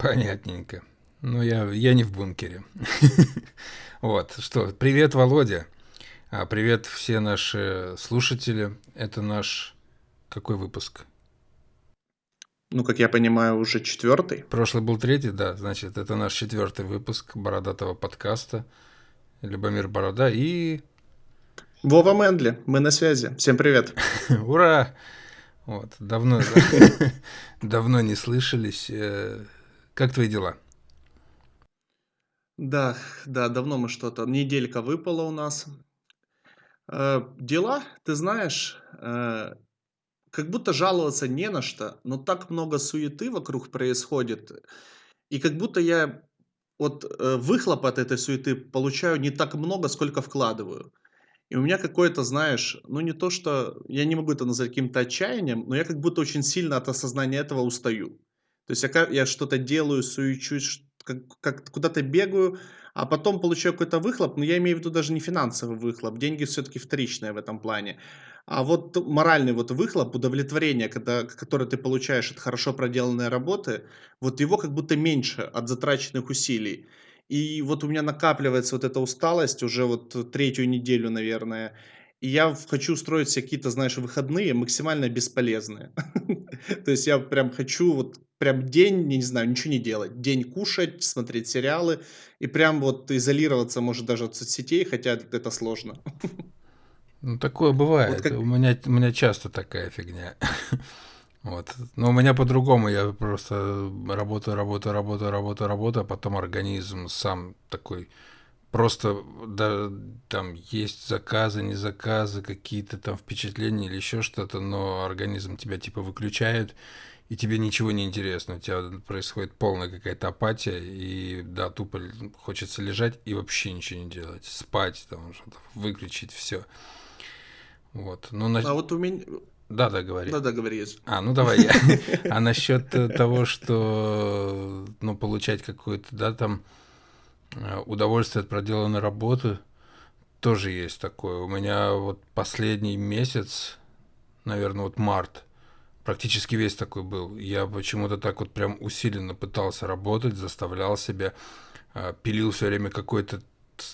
Понятненько. Ну, я, я не в бункере. Вот, что, привет, Володя. А, привет все наши слушатели. Это наш какой выпуск? Ну, как я понимаю, уже четвертый. Прошлый был третий, да. Значит, это наш четвертый выпуск бородатого подкаста. Любомир Борода и... Вова Мендли, мы на связи. Всем привет. Ура! Вот, давно, давно не слышались. Как твои дела? Да, да, давно мы что-то... Неделька выпала у нас. Э, дела, ты знаешь, э, как будто жаловаться не на что, но так много суеты вокруг происходит. И как будто я вот э, выхлоп от этой суеты получаю не так много, сколько вкладываю. И у меня какое-то, знаешь, ну не то, что я не могу это назвать каким-то отчаянием, но я как будто очень сильно от осознания этого устаю. То есть я, я что-то делаю, суечусь, как, как куда-то бегаю, а потом получаю какой-то выхлоп, но я имею в виду даже не финансовый выхлоп, деньги все-таки вторичные в этом плане. А вот моральный вот выхлоп, удовлетворение, когда, которое ты получаешь от хорошо проделанной работы, вот его как будто меньше от затраченных усилий. И вот у меня накапливается вот эта усталость уже вот третью неделю, наверное. И я хочу устроить себе какие-то, знаешь, выходные максимально бесполезные. То есть я прям хочу вот прям день, не знаю, ничего не делать. День кушать, смотреть сериалы и прям вот изолироваться, может, даже от соцсетей, хотя это сложно. Ну, такое бывает. Вот как... у, меня, у меня часто такая фигня. Вот. Но у меня по-другому. Я просто работаю, работаю, работаю, работаю, работаю, а потом организм сам такой просто да, там есть заказы, не заказы, какие-то там впечатления или еще что-то, но организм тебя типа выключает, и тебе ничего не интересно, у тебя происходит полная какая-то апатия, и да, тупо хочется лежать и вообще ничего не делать, спать, там что-то, выключить все. Вот. Ну, на... А вот у меня... Да, да, говори. Да, да, говори. А, ну давай я. А насчет того, что, ну, получать какое-то, да, там, Э, удовольствие от проделанной работы тоже есть такое. У меня вот последний месяц, наверное, вот март, практически весь такой был. Я почему-то так вот прям усиленно пытался работать, заставлял себя, э, пилил все время какой-то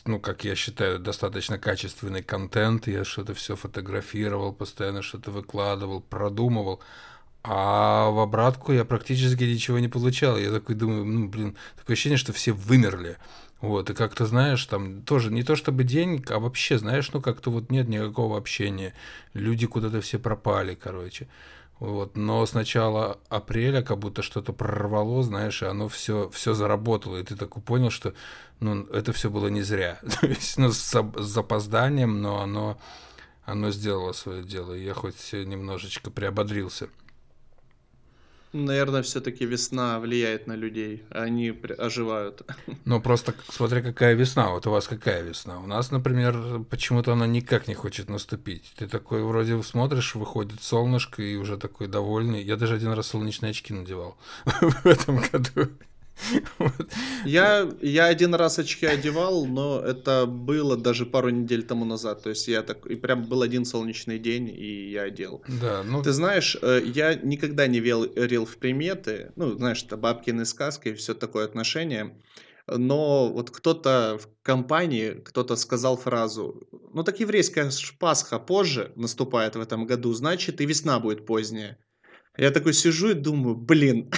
ну, как я считаю, достаточно качественный контент. Я что-то все фотографировал, постоянно что-то выкладывал, продумывал. А в обратку я практически ничего не получал. Я такой думаю, ну, блин, такое ощущение, что все вымерли. Вот, и как-то, знаешь, там тоже не то чтобы день, а вообще, знаешь, ну как-то вот нет никакого общения. Люди куда-то все пропали, короче. Вот, но с начала апреля как будто что-то прорвало, знаешь, и оно все, все заработало, и ты так понял, что ну, это все было не зря. То есть, ну, с, с запозданием, но оно, оно сделало свое дело, и я хоть немножечко приободрился. Наверное, все-таки весна влияет на людей, они оживают. Ну, просто смотря какая весна. Вот у вас какая весна? У нас, например, почему-то она никак не хочет наступить. Ты такой вроде смотришь, выходит солнышко, и уже такой довольный. Я даже один раз солнечные очки надевал в этом году. Я, я один раз очки одевал, но это было даже пару недель тому назад. То есть я так, и прям был один солнечный день, и я одел. Да, ну... Ты знаешь, э, я никогда не верил в приметы. Ну, знаешь, это бабкины сказки и все такое отношение. Но вот кто-то в компании, кто-то сказал фразу, ну так еврейская Пасха позже наступает в этом году, значит и весна будет поздняя. Я такой сижу и думаю, блин,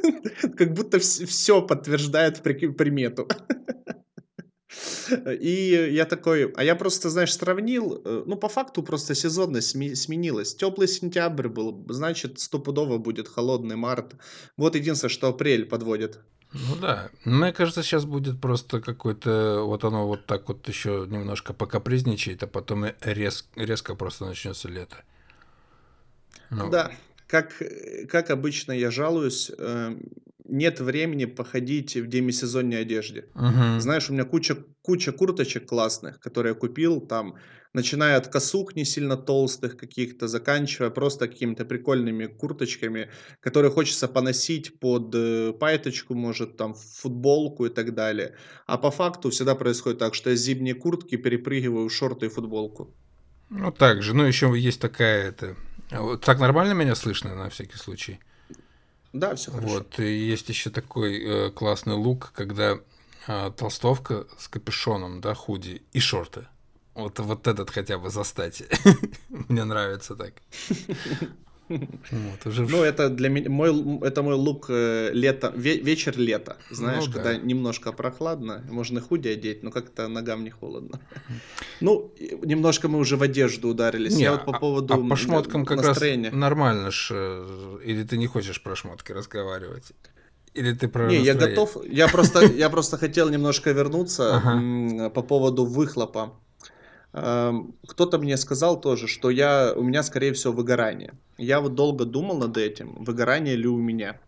как будто все подтверждает примету. И я такой, а я просто, знаешь, сравнил, э, ну, по факту просто сезонность сменилась. Теплый сентябрь был, значит, стопудово будет холодный март. Вот единственное, что апрель подводит. Ну да, мне кажется, сейчас будет просто какой-то, вот оно вот так вот еще немножко покапризничает, а потом рез, резко просто начнется лето. Ну. Да, как, как обычно я жалуюсь, э, нет времени походить в демисезонной одежде. Угу. Знаешь, у меня куча, куча курточек классных, которые я купил, там, начиная от косух не сильно толстых каких-то, заканчивая просто какими-то прикольными курточками, которые хочется поносить под э, пайточку, может, там, футболку и так далее. А по факту всегда происходит так, что я зимние куртки перепрыгиваю в шорты и футболку. Ну, так же. Ну, еще есть такая, это, вот так нормально меня слышно, на всякий случай? Да, все хорошо. Вот, и есть еще такой э, классный лук, когда э, толстовка с капюшоном, да, худи и шорты. Вот, вот этот хотя бы застать. Мне нравится так. Вот, уже... Ну, это для меня мой, это мой лук э, лето, ве, вечер лета. Знаешь, ну, когда да. немножко прохладно, можно худи одеть, но как-то ногам не холодно. Ну, немножко мы уже в одежду ударились. Не, Я вот по а, поводу а по шмоткам как настроения. раз нормально ж. Э, или ты не хочешь про шмотки разговаривать? Или ты про Не, я готов. Я просто, я просто хотел немножко вернуться ага. по поводу выхлопа. Эм, кто-то мне сказал тоже, что я, у меня, скорее всего, выгорание. Я вот долго думал над этим, выгорание ли у меня.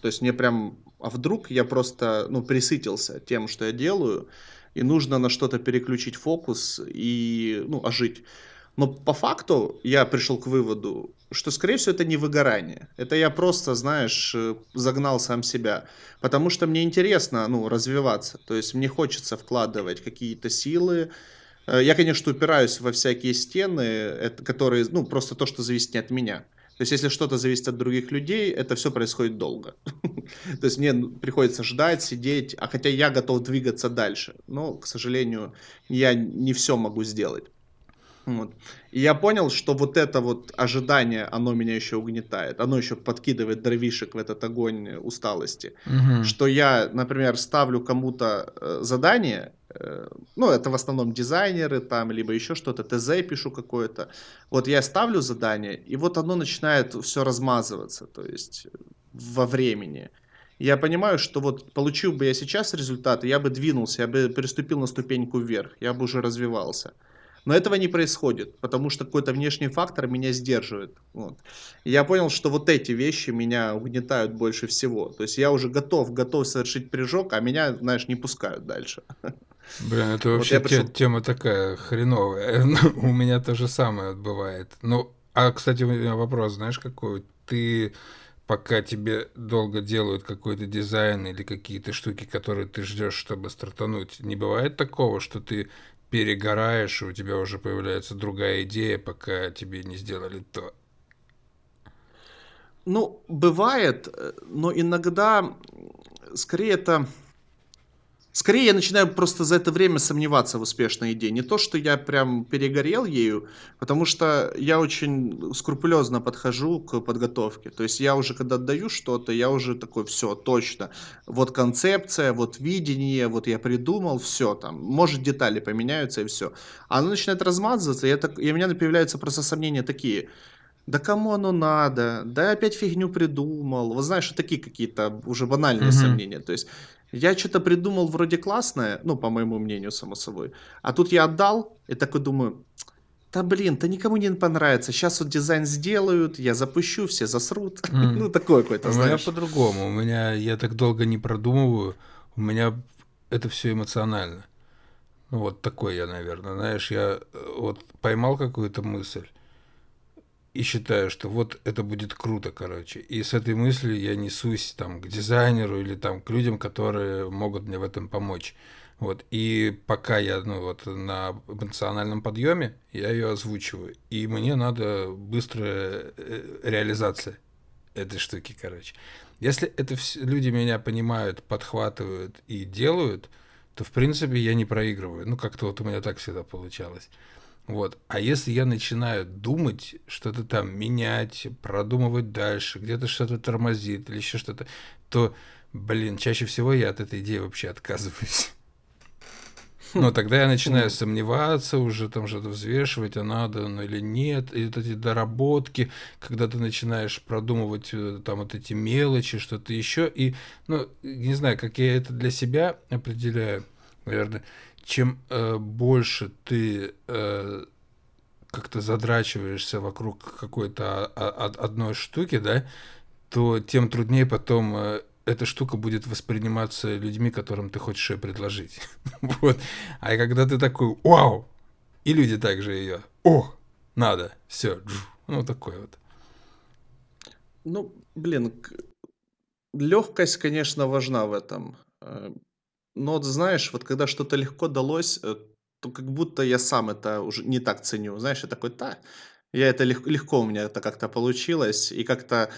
То есть мне прям, а вдруг я просто, ну, присытился тем, что я делаю, и нужно на что-то переключить фокус и, ну, ожить. Но по факту я пришел к выводу, что, скорее всего, это не выгорание. Это я просто, знаешь, э, загнал сам себя. Потому что мне интересно, ну, развиваться. То есть мне хочется вкладывать какие-то силы, я, конечно, упираюсь во всякие стены, которые, ну, просто то, что зависит не от меня. То есть, если что-то зависит от других людей, это все происходит долго. То есть, мне приходится ждать, сидеть, а хотя я готов двигаться дальше. Но, к сожалению, я не все могу сделать. Вот. И я понял, что вот это вот ожидание, оно меня еще угнетает, оно еще подкидывает дровишек в этот огонь усталости. Угу. Что я, например, ставлю кому-то э, задание, э, ну, это в основном дизайнеры там, либо еще что-то, ТЗ пишу какое-то. Вот я ставлю задание, и вот оно начинает все размазываться, то есть во времени. Я понимаю, что вот получил бы я сейчас результаты, я бы двинулся, я бы переступил на ступеньку вверх, я бы уже развивался. Но этого не происходит, потому что какой-то внешний фактор меня сдерживает. Вот. Я понял, что вот эти вещи меня угнетают больше всего. То есть я уже готов, готов совершить прыжок, а меня, знаешь, не пускают дальше. Блин, это вообще вот пришел... тема такая хреновая. у меня то же самое бывает. Ну, а, кстати, у меня вопрос, знаешь, какой? Ты пока тебе долго делают какой-то дизайн или какие-то штуки, которые ты ждешь, чтобы стартануть, не бывает такого, что ты перегораешь, и у тебя уже появляется другая идея, пока тебе не сделали то. Ну, бывает, э, но иногда скорее это Скорее, я начинаю просто за это время сомневаться в успешной идее. Не то, что я прям перегорел ею, потому что я очень скрупулезно подхожу к подготовке. То есть я уже, когда отдаю что-то, я уже такой, все, точно. Вот концепция, вот видение, вот я придумал, все там. Может, детали поменяются и все. А оно начинает размазываться, и, это, и у меня появляются просто сомнения такие – да кому оно надо, да опять фигню придумал. Вот знаешь, такие какие-то уже банальные угу. сомнения. То есть я что-то придумал вроде классное, ну, по моему мнению, само собой. А тут я отдал и такой думаю, да блин, то никому не понравится. Сейчас вот дизайн сделают, я запущу, все засрут. Mm. ну, такое какое-то, знаешь. У меня по-другому. У меня, я так долго не продумываю, у меня это все эмоционально. Ну, вот такой я, наверное. Знаешь, я э, вот поймал какую-то мысль, и считаю, что вот это будет круто, короче. И с этой мыслью я несусь там к дизайнеру или там к людям, которые могут мне в этом помочь. Вот. И пока я ну, вот, на эмоциональном подъеме, я ее озвучиваю. И мне надо быстрая э, реализация этой штуки, короче. Если это все, люди меня понимают, подхватывают и делают, то, в принципе, я не проигрываю. Ну, как-то вот у меня так всегда получалось. Вот. А если я начинаю думать, что-то там менять, продумывать дальше, где-то что-то тормозит или еще что-то, то, блин, чаще всего я от этой идеи вообще отказываюсь. Но тогда я начинаю сомневаться, уже там что-то взвешивать, а надо ну, или нет. И вот эти доработки, когда ты начинаешь продумывать э, там вот эти мелочи, что-то еще. И, ну, не знаю, как я это для себя определяю, наверное чем э, больше ты э, как-то задрачиваешься вокруг какой-то одной штуки, да, то тем труднее потом э, эта штука будет восприниматься людьми, которым ты хочешь ее предложить. вот. А когда ты такой, вау, и люди также ее, о, надо, все, ну такой вот. Ну, блин, легкость, конечно, важна в этом. Но вот знаешь, вот когда что-то легко далось, э, то как будто я сам это уже не так ценю. Знаешь, я такой, да, я это лег- легко у меня это как-то получилось, и как-то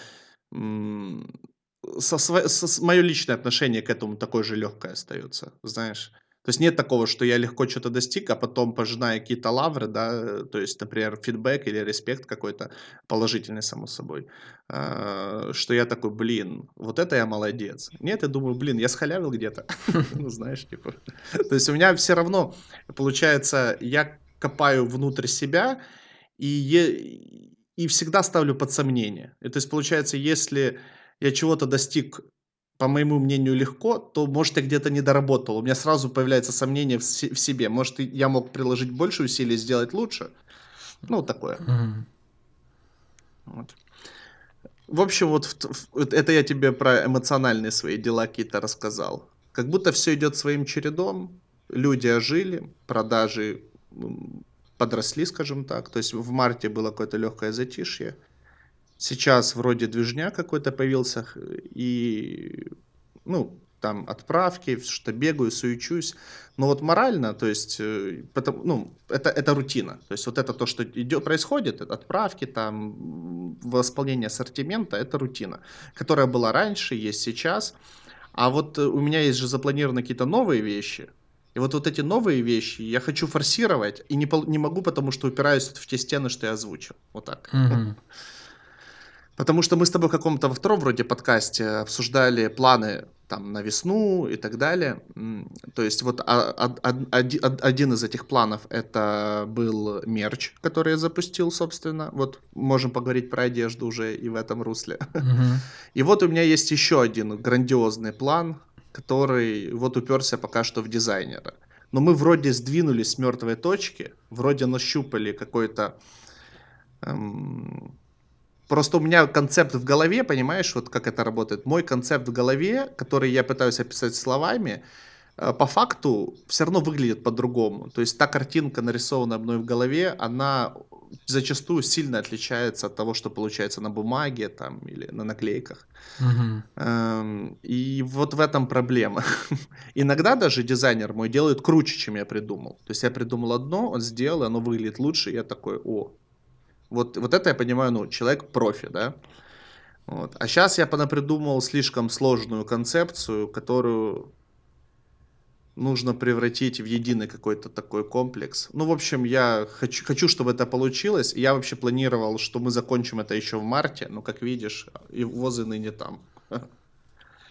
сво со с моё личное отношение к этому такое же легкое остается, знаешь. То есть нет такого, что я легко что то достиг, а потом пожинаю какие-то лавры, да, э, то есть, например, фидбэк или респект какой-то положительный, само собой, а, что я такой: "Блин, вот это я молодец". Нет, я думаю: "Блин, я схалявил где-то". Ну, знаешь, типа. То есть у меня все равно получается, я копаю внутрь себя и и всегда ставлю под сомнение. То есть получается, если я чего-то достиг по моему мнению, легко, то, может, я где-то не доработал. У меня сразу появляется сомнение в, в себе. Может, я мог приложить больше усилий, сделать лучше. Ну, такое. Мгм. Вот. В общем, вот, в- в- это я тебе про эмоциональные свои дела какие-то рассказал. Как будто все идет своим чередом. Люди ожили, продажи подросли, скажем так. То есть в марте было какое-то легкое затишье. Сейчас вроде движня какой-то появился, и, ну, там отправки, что бегаю, суечусь. Но вот морально, то есть, э, потом, ну, это это рутина. То есть вот это то, что идё происходит, отправки, там, восполнение ассортимента- это рутина, которая была раньше, есть сейчас. А вот, э, у меня есть же запланированы какие-то новые вещи. И вот вот эти новые вещи я хочу форсировать и не не могу, потому что упираюсь в те стены, что я озвучил. Вот так. Мгм. Потому что мы с тобой в каком-то во втором вроде подкасте обсуждали планы там на весну и так далее. То есть вот а- од- од- оди- од- один из этих планов это был мерч, который я запустил, собственно. Вот можем поговорить про одежду уже и в этом русле. Мгм. И вот у меня есть еще один грандиозный план, который вот уперся пока что в дизайнера. Но мы вроде сдвинулись с мертвой точки, вроде нащупали какой-то эм, Просто у меня концепт в голове, понимаешь, вот как это работает. Мой концепт в голове, который я пытаюсь описать словами, э, по факту все равно выглядит по-другому. То есть та картинка, нарисованная мной в голове, она зачастую сильно отличается от того, что получается на бумаге там или на наклейках. Эм, И вот в этом проблема. Иногда даже дизайнер мой делает круче, чем я придумал. То есть я придумал одно, он сделал, оно выглядит лучше, и я такой, о, вот, вот это я понимаю, ну, человек профи, да. Вот. А сейчас я понапридумал слишком сложную концепцию, которую нужно превратить в единый какой-то такой комплекс. Ну, в общем, я хочу, хочу, чтобы это получилось. Я вообще планировал, что мы закончим это еще в марте, но, как видишь, и возы ныне там.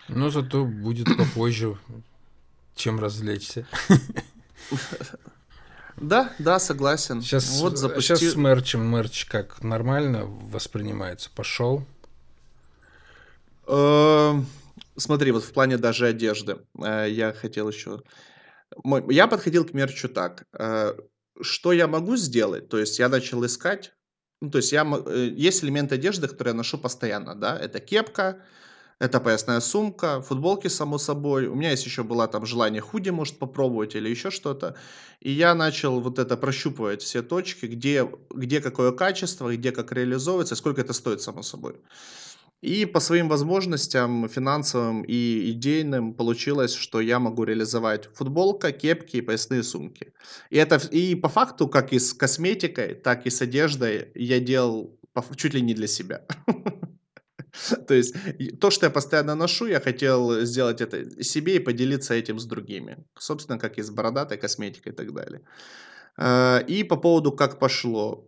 Но зато будет попозже, чем развлечься. Да, да, согласен. Сейчас, вот запусти... сейчас с мерчем мерч как нормально воспринимается? Пошел? Эм, Смотри, вот в плане даже одежды, э, я хотел еще... Я подходил к мерчу так. э, Что я могу сделать? То есть я начал искать. Ну, то есть я, э, есть элемент одежды, который я ношу постоянно, да? Это кепка, это поясная сумка, футболки, само собой. У меня есть еще было там желание худи, может, попробовать или еще что-то. И я начал вот это прощупывать все точки, где, где какое качество, где как реализовывается, сколько это стоит, само собой. И по своим возможностям финансовым и идейным получилось, что я могу реализовать футболка, кепки и поясные сумки. И это и по факту, как и с косметикой, так и с одеждой, я делал чуть ли не для себя. То есть то, что я постоянно ношу, я хотел сделать это себе и поделиться этим с другими. Собственно, как и с бородатой косметикой и так далее. Э, И по поводу как пошло.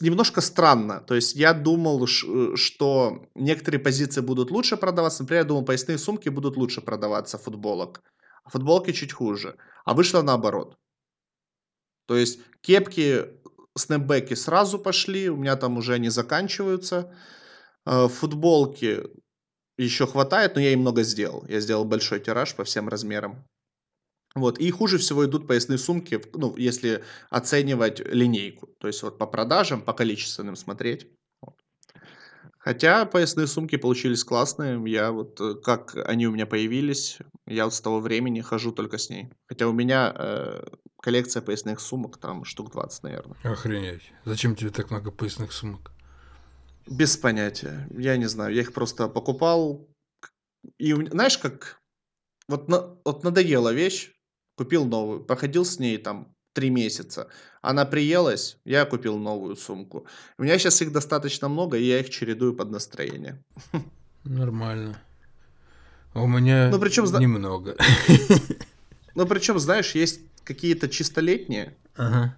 Немножко странно. То есть я думал, э, что некоторые позиции будут лучше продаваться. Например, я думал, поясные сумки будут лучше продаваться футболок, а футболки чуть хуже. А вышло наоборот. То есть кепки, снэпбэки сразу пошли, у меня там уже они заканчиваются. Э, Футболки еще хватает, но я и много сделал. Я сделал большой тираж по всем размерам. Вот. И хуже всего идут поясные сумки, ну, если оценивать линейку. То есть вот по продажам, по количественным смотреть. Хотя поясные сумки получились классные. Я вот, э, как они у меня появились, я вот с того времени хожу только с ней. Хотя у меня э, коллекция поясных сумок, там штук 20, наверное. Охренеть. Зачем тебе так много поясных сумок? Без понятия. Я не знаю. Я их просто покупал. И у- знаешь, как вот, на- вот надоела вещь, купил новую, походил с ней там три месяца. Она приелась, я купил новую сумку. У меня сейчас их достаточно много, и я их чередую под настроение. Нормально. У меня Ну, причем, немного. ну, причем, знаешь, есть какие-то чистолетние, Ага.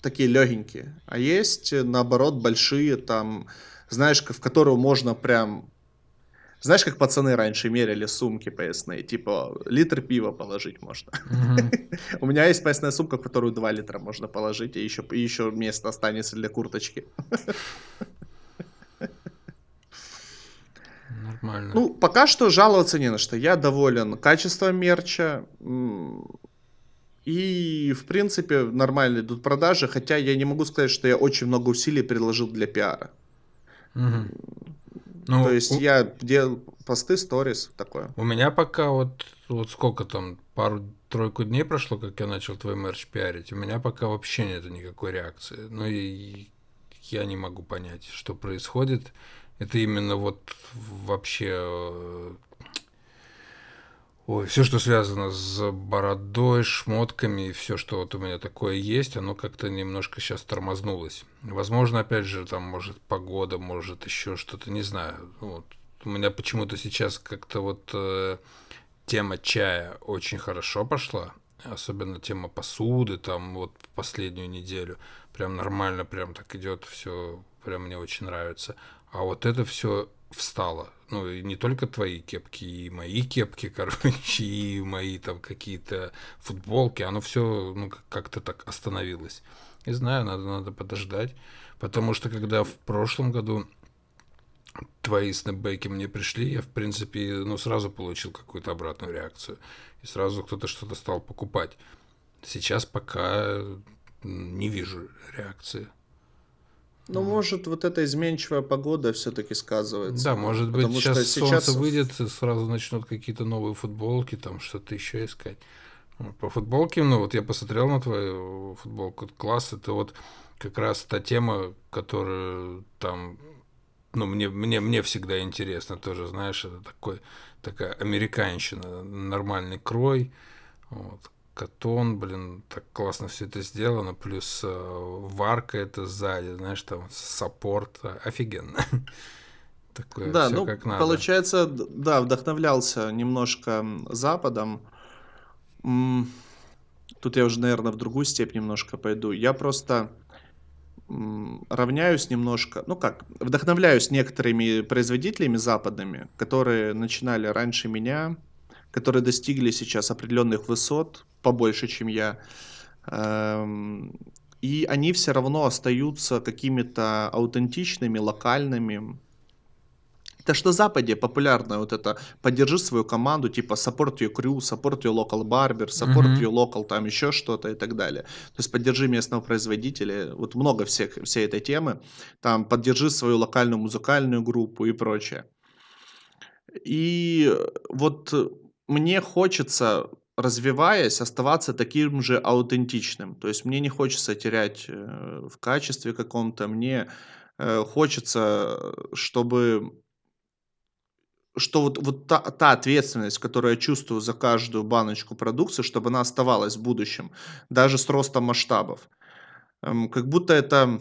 Такие легенькие, а есть, э, наоборот, большие, там, знаешь, в которые можно прям знаешь, как пацаны раньше меряли сумки поясные, типа литр пива положить можно. У меня есть поясная сумка, в которую 2 литра можно положить, и еще, еще место останется для курточки. Нормально. Ну, пока что жаловаться не на что. Я доволен качеством мерча. И, в принципе, нормально идут продажи, хотя я не могу сказать, что я очень много усилий приложил для пиара. То Ну, есть у, я делал посты, сторис, такое. у меня пока вот, вот сколько там, пару-тройку дней прошло, как я начал твой мерч пиарить, у меня пока вообще нет никакой реакции. Ну и я не могу понять, что происходит. Это именно вот вообще э, Ой, все, что связано с бородой, шмотками и все, что вот у меня такое есть, оно как-то немножко сейчас тормознулось. Возможно, опять же, там, может, погода, может, еще что-то, не знаю. Вот. У меня почему-то сейчас как-то вот э, тема чая очень хорошо пошла, особенно тема посуды, там, вот последнюю неделю. Прям нормально, прям так идет все, прям мне очень нравится. А вот это все встало. Ну, не только твои кепки, и мои кепки, короче, и мои там какие-то футболки, оно все ну, как-то так остановилось. Не знаю, надо, надо подождать. Потому что когда в прошлом году твои снэпбэки мне пришли, я, в принципе, ну, сразу получил какую-то обратную реакцию. И сразу кто-то что-то стал покупать. Сейчас пока не вижу реакции. Ну, может, вот эта изменчивая погода все-таки сказывается. Да, может быть, Потому сейчас, что солнце сейчас выйдет, и сразу начнут какие-то новые футболки, там что-то еще искать. По футболке, ну вот я посмотрел на твою футболку, класс, это вот как раз та тема, которая там, ну мне, мне, мне всегда интересно тоже, знаешь, это такой, такая американщина, нормальный крой, вот, катон, блин, так классно все это сделано, плюс э, варка это сзади, знаешь, там саппорт, а, офигенно. Такое Да, ну, как надо. получается, да, вдохновлялся немножко Западом. Тут я уже, наверное, в другую степь немножко пойду. Я просто равняюсь немножко, ну как, вдохновляюсь некоторыми производителями западными, которые начинали раньше меня, которые достигли сейчас определенных высот, побольше, чем я. Эм, И они все равно остаются какими-то аутентичными, локальными. Это что на Западе популярно вот это поддержи свою команду, типа support your crew, support your local barber, support Мгм. your local там еще что-то и так далее. То есть поддержи местного производителя, вот много всех, всей этой темы, там поддержи свою локальную музыкальную группу и прочее. И вот мне хочется, развиваясь, оставаться таким же аутентичным. То есть мне не хочется терять э, в качестве каком-то, мне э, хочется, чтобы что вот, вот та, та ответственность, которую я чувствую за каждую баночку продукции, чтобы она оставалась в будущем, даже с ростом масштабов. Эм, как будто это,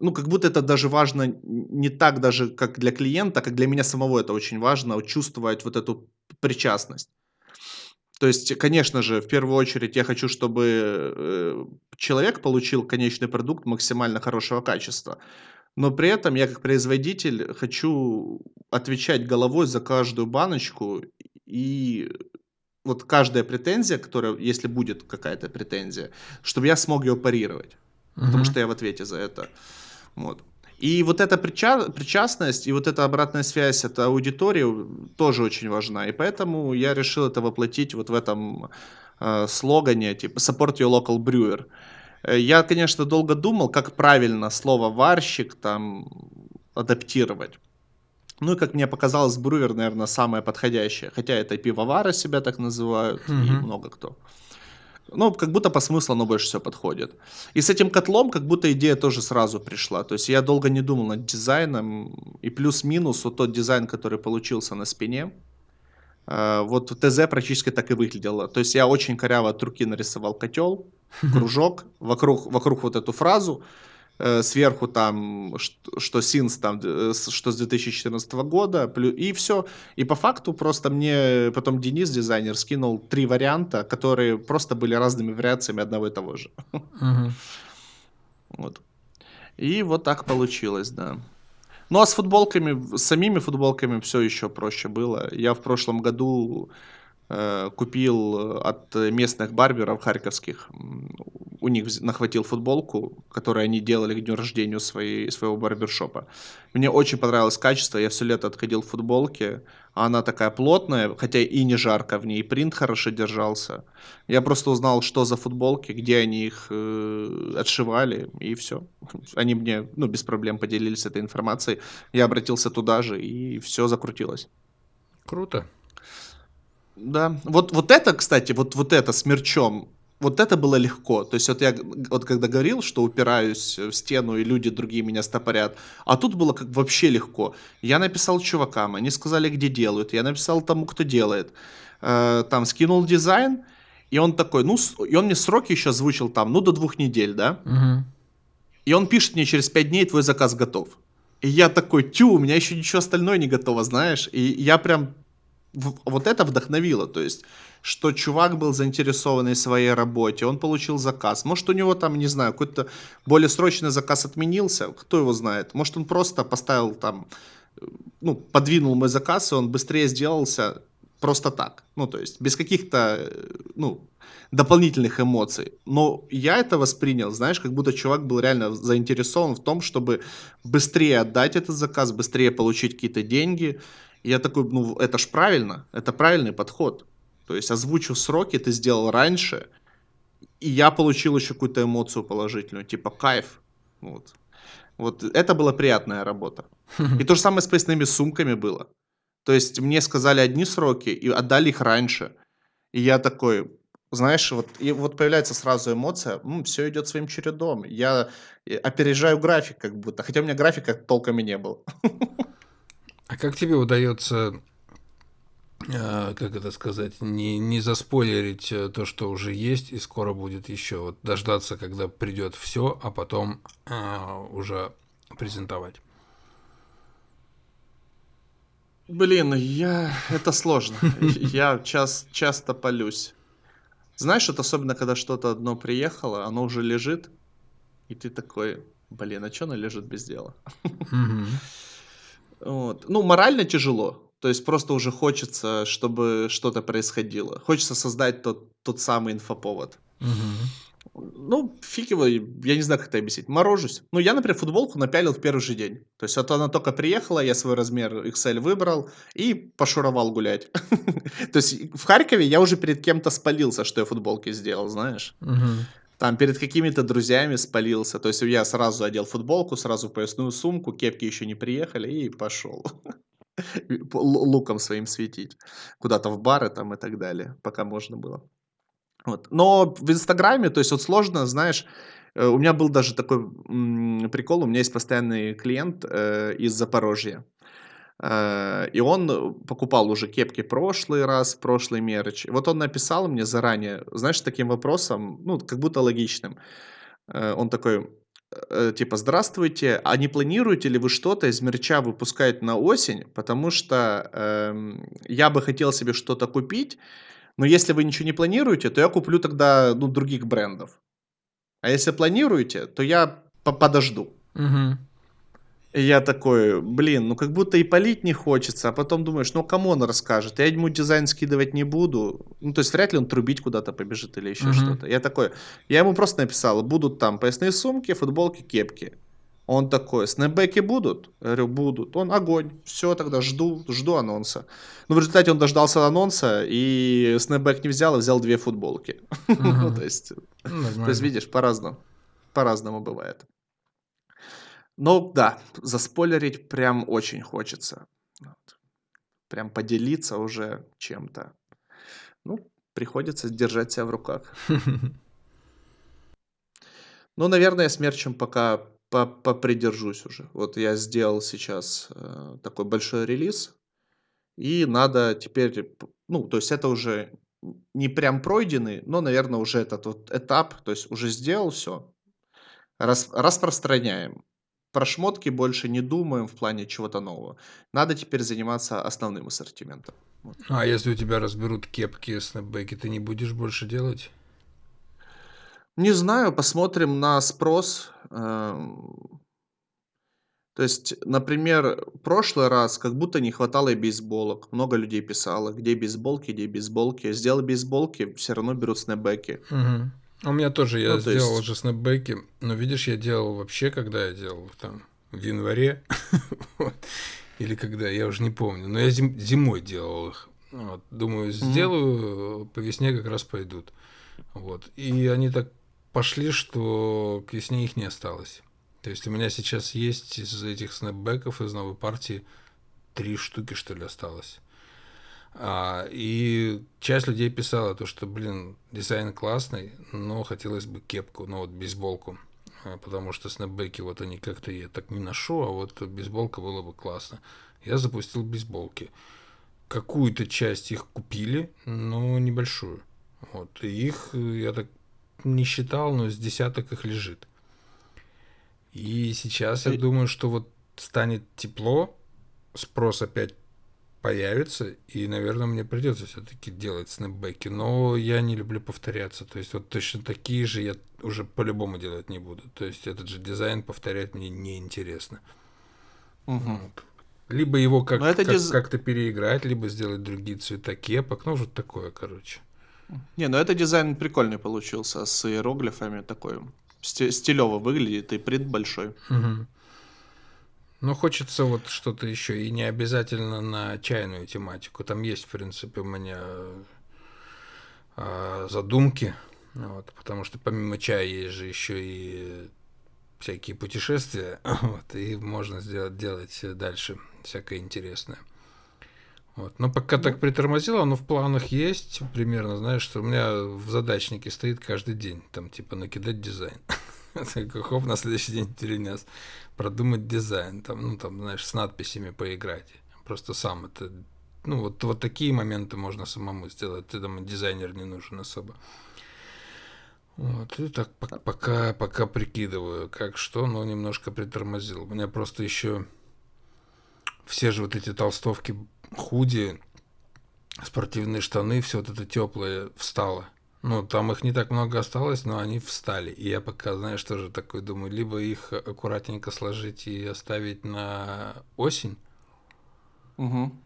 ну, как будто это даже важно не так даже, как для клиента, как для меня самого это очень важно, чувствовать вот эту причастность. То есть, конечно же, в первую очередь я хочу, чтобы э, человек получил конечный продукт максимально хорошего качества. Но при этом я как производитель хочу отвечать головой за каждую баночку. И вот каждая претензия, которая, если будет какая-то претензия, чтобы я смог ее парировать. Потому Мгм. что я в ответе за это. Вот. И вот эта прича- причастность и вот эта обратная связь от аудитории тоже очень важна. И поэтому я решил это воплотить вот в этом э, слогане, типа support your local brewer. Э, Я, конечно, долго думал, как правильно слово варщик там адаптировать. Ну и как мне показалось, брюер, наверное, самое подходящее. Хотя это и пивовары себя так называют, и Мгм. много кто. Ну, как будто по смыслу оно больше всего подходит. И с этим котлом как будто идея тоже сразу пришла. То есть я долго не думал над дизайном. И плюс-минус вот тот дизайн, который получился на спине, э, вот ТЗ практически так и выглядело. То есть я очень коряво от руки нарисовал котел, кружок, вокруг, вокруг вот эту фразу, сверху там, что, что Sins там, э, что с 2014 года, и все. И по факту просто мне потом Денис, дизайнер, скинул три варианта, которые просто были разными вариациями одного и того же. Мгм. Вот. И вот так получилось, да. Ну а с футболками, с самими футболками все еще проще было. Я в прошлом году э, купил от местных барберов харьковских. У них нахватил футболку, которую они делали к дню рождения своей, своего барбершопа. Мне очень понравилось качество. Я все лето отходил в футболке. Она такая плотная, хотя и не жарко в ней. Принт хорошо держался. Я просто узнал, что за футболки, где они их э, отшивали, и все. Они мне ну, без проблем поделились этой информацией. Я обратился туда же, и все закрутилось. Круто. Да. Вот, вот это, кстати, вот, вот это с мерчом, вот это было легко. То есть вот я вот когда говорил, что упираюсь в стену и люди другие меня стопорят, а тут было как вообще легко. Я написал чувакам, они сказали, где делают. Я написал тому, кто делает. Э, там скинул дизайн, и он такой, ну, и он мне сроки еще озвучил там, ну, до двух недель, да? Мгм. И он пишет мне, через пять дней твой заказ готов. И я такой, тю, у меня еще ничего остальное не готово, знаешь? И я прям вот это вдохновило, то есть, что чувак был заинтересованный своей работе, он получил заказ. Может, у него там, не знаю, какой-то более срочный заказ отменился, кто его знает. Может, он просто поставил там, ну, подвинул мой заказ, и он быстрее сделался просто так. Ну, то есть, без каких-то, ну, дополнительных эмоций. Но я это воспринял, знаешь, как будто чувак был реально заинтересован в том, чтобы быстрее отдать этот заказ, быстрее получить какие-то деньги, и я такой, ну, это ж правильно, это правильный подход. То есть озвучил сроки, ты сделал раньше, и я получил еще какую-то эмоцию положительную, типа кайф. Вот. Вот это была приятная работа. И то же самое с поясными сумками было. То есть мне сказали одни сроки и отдали их раньше. И я такой, знаешь, вот, и вот появляется сразу эмоция, М, все идет своим чередом. Я э, опережаю график как будто, хотя у меня графика толком и не был. А как тебе удается, э, как это сказать, не, не заспойлерить э, то, что уже есть, и скоро будет еще? Вот дождаться, когда придет все, а потом э, уже презентовать. Блин, я... это сложно. Я час... часто полюсь. Знаешь, вот особенно, когда что-то одно приехало, оно уже лежит, и ты такой, блин, а что оно лежит без дела? Мгм. Вот. Ну, морально тяжело. То есть просто уже хочется, чтобы что-то происходило. Хочется создать тот, тот самый инфоповод. Мгм. Ну, фиг его, я не знаю, как это объяснить. Морожусь. Ну, я, например, футболку напялил в первый же день. То есть вот она только приехала, я свой размер XL выбрал и пошуровал гулять. То есть в Харькове я уже перед кем-то спалился, что я футболки сделал, знаешь. Там перед какими-то друзьями спалился. То есть я сразу одел футболку, сразу поясную сумку, кепки еще не приехали и пошел. Луком своим светить. Куда-то в бары там и так далее, пока можно было. Вот. Но в Инстаграме, то есть вот сложно, знаешь, э, у меня был даже такой прикол, у меня есть постоянный клиент э, из Запорожья. Э, и он покупал уже кепки прошлый раз, прошлый мерч. И вот он написал мне заранее, знаешь, таким вопросом, ну, как будто логичным. Э, Он такой, э, типа, здравствуйте, а не планируете ли вы что-то из мерча выпускать на осень? Потому что эм, я бы хотел себе что-то купить, но если вы ничего не планируете, то я куплю тогда, ну, других брендов. А если планируете, то я по- подожду. Мгм. И я такой, блин, ну как будто и полить не хочется, а потом думаешь, ну кому он расскажет? Я ему дизайн скидывать не буду. Ну, то есть вряд ли он трубить куда-то побежит или еще Мгм. что-то. Я такой, я ему просто написал, будут там поясные сумки, футболки, кепки. Он такой, снэпбэки будут? Я говорю, будут. Он, огонь. Все, тогда жду, жду анонса. Ну, в результате он дождался анонса, и снэпбэк не взял, а взял две футболки. Ну, то есть, Ну, видишь, по-разному. По-разному бывает. Ну да, заспойлерить прям очень хочется. Вот. Прям поделиться уже чем-то. Ну, приходится держать себя в руках. Ну, наверное, с мерчем пока по- попридержусь уже. Вот я сделал сейчас э, такой большой релиз, и надо теперь, ну, то есть это уже не прям пройденный, но, наверное, уже этот вот этап, то есть уже сделал все, Рас распространяем. Про шмотки больше не думаем в плане чего-то нового. Надо теперь заниматься основным ассортиментом. Вот. А если у тебя разберут кепки, снэпбэки, ты не будешь больше делать? Не знаю, посмотрим на спрос. Эм. То есть, например, прошлый раз как будто не хватало и бейсболок. Много людей писало, где бейсболки, где бейсболки. Сделал бейсболки, все равно берут снэпбэки. Мгм. У меня тоже, я Ну, то сделал есть, уже снэпбэки, но видишь, я делал вообще, когда я делал, там, в январе, вот, или когда, я уже не помню, но я зим- зимой делал их, вот, думаю, сделаю, по весне как раз пойдут, вот, и они так пошли, что к весне их не осталось, то есть у меня сейчас есть из этих снэпбэков, из новой партии, три штуки, что ли, осталось. А, и часть людей писала то, что, блин, дизайн классный, но хотелось бы кепку, ну вот бейсболку. А, Потому что снэпбэки вот они как-то я так не ношу, а вот бейсболка было бы классно. Я запустил бейсболки. Какую-то часть их купили, но небольшую. Вот. И их, я так не считал, но с десяток их лежит. И сейчас я И- думаю, что вот станет тепло, спрос опять появится, и, наверное, мне придется все-таки делать снэпбэки, но я не люблю повторяться, то есть вот точно такие же я уже по-любому делать не буду, то есть этот же дизайн повторять мне неинтересно. Вот. Либо его как, как, диз... как-то переиграть, либо сделать другие цвета кепок, ну, вот такое, короче. Не, ну это дизайн прикольный получился, с иероглифами такой. сти- Стилево выглядит, и принт большой. Мгм. Но хочется вот что-то еще, и не обязательно на чайную тематику. Там есть, в принципе, у меня а, задумки, вот, потому что помимо чая есть же еще и всякие путешествия, вот, и можно сделать, делать дальше всякое интересное. Вот. Но пока так Ну, притормозило, оно в планах есть примерно, знаешь, что у меня в задачнике стоит каждый день, там типа накидать дизайн. Хоп, на следующий день перенес. Продумать дизайн, там, ну там, знаешь, с надписями поиграть. Просто сам это, ну вот, вот такие моменты можно самому сделать, ты там дизайнер не нужен особо. Вот, и так пок- пока, пока прикидываю, как что, но немножко притормозил. У меня просто еще все же вот эти толстовки, худи, спортивные штаны, все вот это теплое встало. Ну, там их не так много осталось, но они встали. И я пока, знаешь, тоже такой думаю, либо их аккуратненько сложить и оставить на осень, Мгм.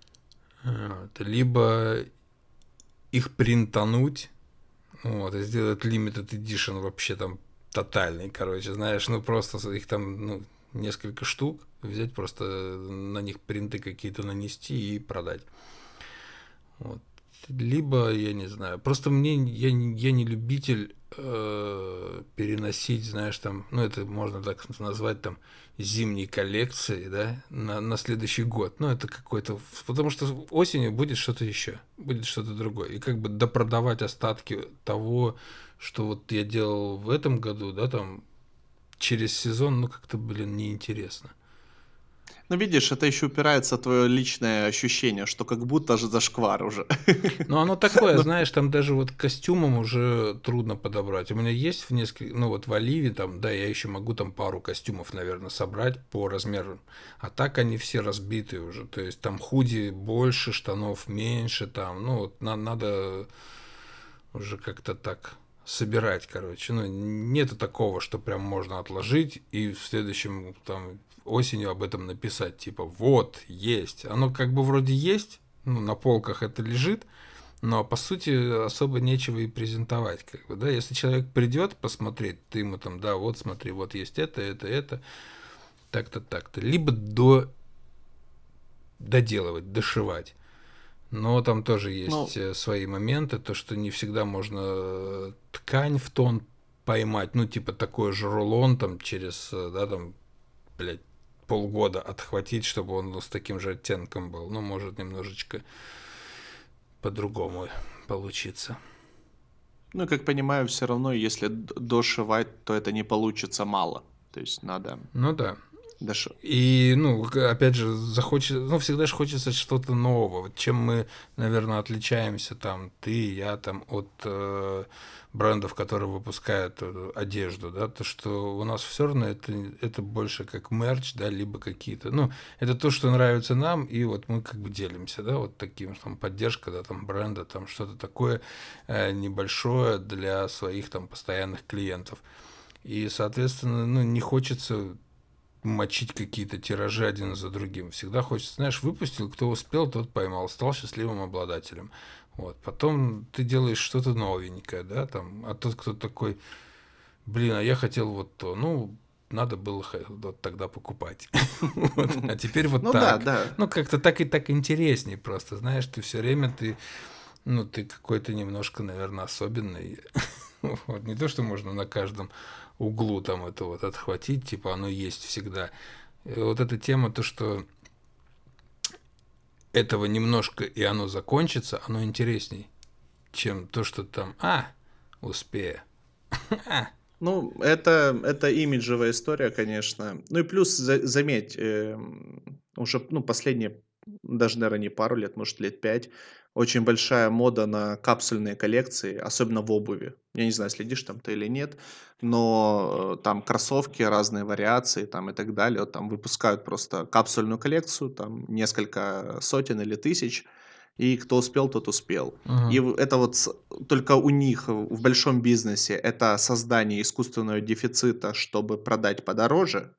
вот, либо их принтануть, вот, и сделать limited edition вообще там тотальный, короче, знаешь, ну просто их там, ну, несколько штук, взять просто на них принты какие-то нанести и продать. Вот. Либо, я не знаю, просто мне, я, я не любитель э, переносить, знаешь, там, ну, это можно так назвать, там, зимней коллекции, да, на, на следующий год. Ну, это какой-то... Потому что осенью будет что-то еще, будет что-то другое. И как бы допродавать остатки того, что вот я делал в этом году, да, там, через сезон, ну, как-то, блин, неинтересно. Ну, видишь, это еще упирается в твое личное ощущение, что как будто же зашквар уже. Ну, оно такое, Ну, знаешь, там даже вот костюмом уже трудно подобрать. У меня есть в несколько, ну вот в Оливе там, да, я еще могу там пару костюмов, наверное, собрать по размеру. А так они все разбиты уже. То есть там худи больше, штанов меньше, там, ну вот на- надо уже как-то так собирать, короче. Ну, нету такого, что прям можно отложить и в следующем там осенью об этом написать, типа, вот, есть. Оно как бы вроде есть, ну, на полках это лежит, но по сути особо нечего и презентовать, как бы, да, если человек придет посмотреть, ты ему там, да, вот смотри, вот есть это, это, это, так-то, так-то, либо до доделывать, дошивать. Но там тоже Ну, есть э, свои моменты, то, что не всегда можно э, ткань в тон поймать, ну, типа такой же рулон там через, э, да, там, блядь, полгода отхватить, чтобы он с таким же оттенком был. Ну, может немножечко по-другому получиться. ну, как понимаю, все равно, если дошивать, то это не получится мало. То есть надо Ну да. Шо. И, ну, опять же, захочется, ну, всегда же хочется что-то нового. Чем мы, наверное, отличаемся, там, ты, я, там, от э, брендов, которые выпускают э, одежду, да, то, что у нас все равно это, это больше как мерч, да, либо какие-то, ну, это то, что нравится нам, и вот мы как бы делимся, да, вот таким, там, поддержка, да, там, бренда, там, что-то такое э, небольшое для своих, там, постоянных клиентов. И, соответственно, ну, не хочется мочить какие-то тиражи один за другим. Всегда хочется, знаешь, выпустил, кто успел, тот поймал, стал счастливым обладателем. Вот. Потом ты делаешь что-то новенькое, да, там, а тот, кто такой, блин, а я хотел вот то, ну, надо было вот тогда покупать. Вот. А теперь вот Ну да, так. да. Ну, как-то так и так интересней просто, знаешь, ты все время ты, ну, ты какой-то немножко, наверное, особенный. Вот. Не то, что можно на каждом углу там это вот отхватить, типа оно есть всегда. И вот эта тема, то, что этого немножко и оно закончится, оно интересней, чем то, что там, а, успею. А, Ну, это, это имиджевая история, конечно. Ну и плюс, за- заметь, эм, уже, ну, последние, даже, наверное, не пару лет, может, лет пять, очень большая мода на капсульные коллекции, особенно в обуви. Я не знаю, следишь там ты или нет, но э, там кроссовки, разные вариации там и так далее, там выпускают просто капсульную коллекцию, там несколько сотен или тысяч, и кто успел, тот успел. И мгм. в- это вот только у них в большом бизнесе это создание искусственного дефицита, чтобы продать подороже.